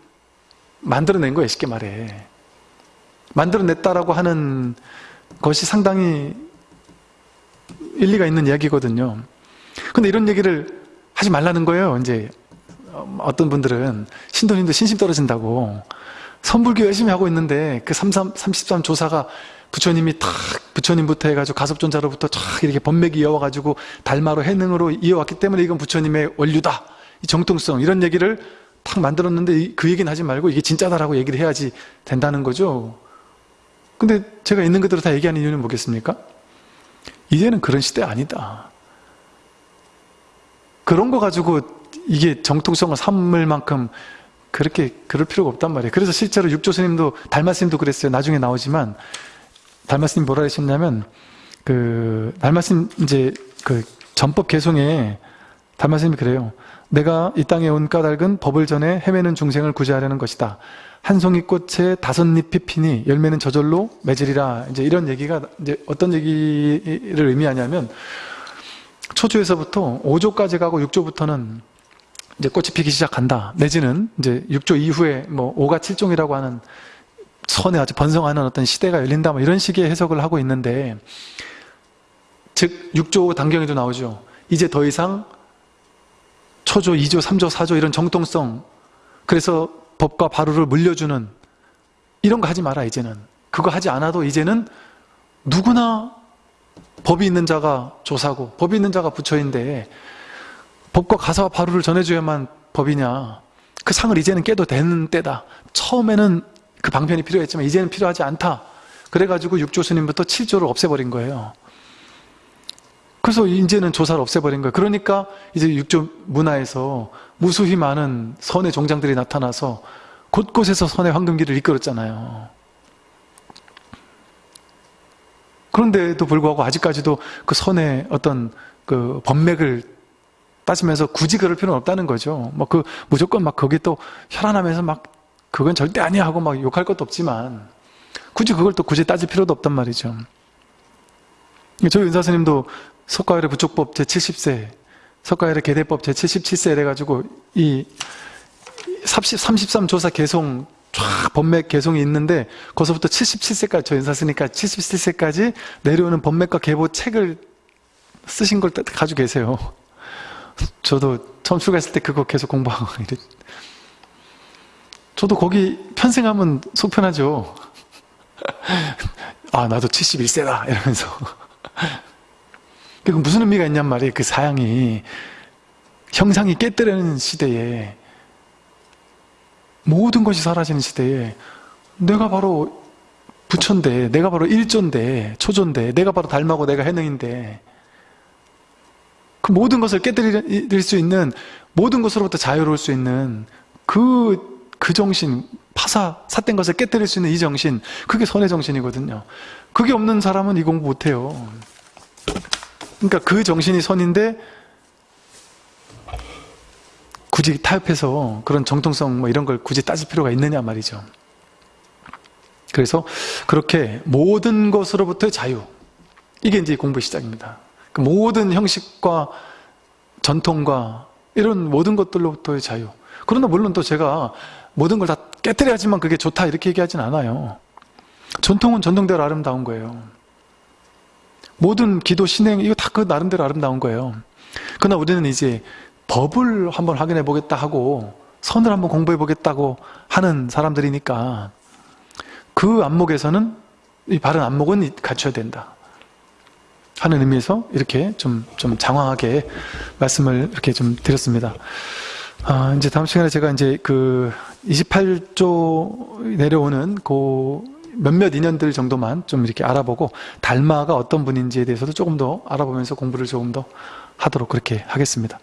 만들어낸 거예요 쉽게 말해 만들어냈다라고 하는 것이 상당히 일리가 있는 이야기거든요. 근데 이런 얘기를 하지 말라는 거예요 이제. 어떤 분들은 신도님도 신심 떨어진다고. 선불교 열심히 하고 있는데 그 33, 33 조사가 부처님이 탁 부처님부터 해가지고 가섭존자로부터 쫙 이렇게 법맥이 이어와가지고 달마로 해능으로 이어왔기 때문에 이건 부처님의 원류다. 이 정통성 이런 얘기를 탁 만들었는데 그 얘기는 하지 말고 이게 진짜다라고 얘기를 해야지 된다는 거죠 근데 제가 있는 그대로 다 얘기하는 이유는 뭐겠습니까? 이제는 그런 시대 아니다. 그런 거 가지고 이게 정통성을 삼을 만큼 그렇게 그럴 필요가 없단 말이에요. 그래서 실제로 육조 스님도 달마 스님도 그랬어요. 나중에 나오지만 달마 스님 뭐라 하셨냐면 그 달마 스님 이제 그 전법 개송에 달마 스님이 그래요. 내가 이 땅에 온 까닭은 법을 전해 헤매는 중생을 구제하려는 것이다 한 송이 꽃에 다섯 잎이 피니 열매는 저절로 맺으리라 이제 이런 얘기가 이제 어떤 얘기를 의미하냐면 초조에서부터 5조까지 가고 6조부터는 이제 꽃이 피기 시작한다. 내지는 이제 6조 이후에 뭐 5가 7종이라고 하는 선에 아주 번성하는 어떤 시대가 열린다. 뭐 이런 식의 해석을 하고 있는데 즉 6조 단경에도 나오죠. 이제 더 이상 초조, 2조, 3조, 4조 이런 정통성 그래서 법과 바로를 물려주는 이런 거 하지 마라 이제는. 그거 하지 않아도 이제는 누구나 법이 있는 자가 조사고 법이 있는 자가 부처인데 법과 가사와 바로를 전해줘야만 법이냐. 그 상을 이제는 깨도 되는 때다. 처음에는 그 방편이 필요했지만 이제는 필요하지 않다. 그래가지고 육조 스님부터 7조를 없애버린 거예요. 그래서 이제는 조사를 없애버린 거예요. 그러니까 이제 육조 문화에서 무수히 많은 선의 종장들이 나타나서 곳곳에서 선의 황금기를 이끌었잖아요 그런데도 불구하고 아직까지도 그 선의 어떤 그 법맥을 따지면서 굳이 그럴 필요는 없다는 거죠. 뭐 그 무조건 막 거기 또 혈안하면서 막 그건 절대 아니야 하고 막 욕할 것도 없지만 굳이 그걸 또 굳이 따질 필요도 없단 말이죠. 저희 은사스님도 석가열의 부족법 제 70세, 석가열의 계대법 제77세 이래가지고 이 30, 33 조사 개송 쫙 법맥 개송이 있는데 거기서부터 77세까지 저 인사스니까 77세까지 내려오는 법맥과 계보 책을 쓰신 걸 가지고 계세요. 저도 처음 출가했을 때 그거 계속 공부하고 이랬 저도 거기 편승하면 속편하죠. 아 나도 71세다 이러면서 그 무슨 의미가 있냔 말이에요. 그 사양이 형상이 깨뜨리는 시대에 모든 것이 사라지는 시대에 내가 바로 부처인데 내가 바로 일조인데 초조인데 내가 바로 달마고 내가 해능인데 그 모든 것을 깨뜨릴 수 있는 모든 것으로부터 자유로울 수 있는 그, 그 정신 파사, 삿된 것을 깨뜨릴 수 있는 이 정신 그게 선의 정신이거든요 그게 없는 사람은 이 공부 못해요 그러니까 그 정신이 선인데 굳이 타협해서 그런 정통성 뭐 이런 걸 굳이 따질 필요가 있느냐 말이죠 그래서 그렇게 모든 것으로부터의 자유 이게 이제 공부의 시작입니다. 그 모든 형식과 전통과 이런 모든 것들로부터의 자유. 그러나 물론 또 제가 모든 걸 다 깨뜨려야지만 그게 좋다 이렇게 얘기하진 않아요. 전통은 전통대로 아름다운 거예요. 모든 기도 신행 이거 다 그 나름대로 아름다운 거예요. 그러나 우리는 이제 법을 한번 확인해 보겠다 하고 선을 한번 공부해 보겠다고 하는 사람들이니까 그 안목에서는 이 바른 안목은 갖춰야 된다. 하는 의미에서 이렇게 좀, 좀 장황하게 말씀을 이렇게 좀 드렸습니다. 아, 이제 다음 시간에 제가 이제 그 28조 내려오는 그 몇몇 인연들 정도만 좀 이렇게 알아보고 달마가 어떤 분인지에 대해서도 조금 더 알아보면서 공부를 조금 더 하도록 그렇게 하겠습니다.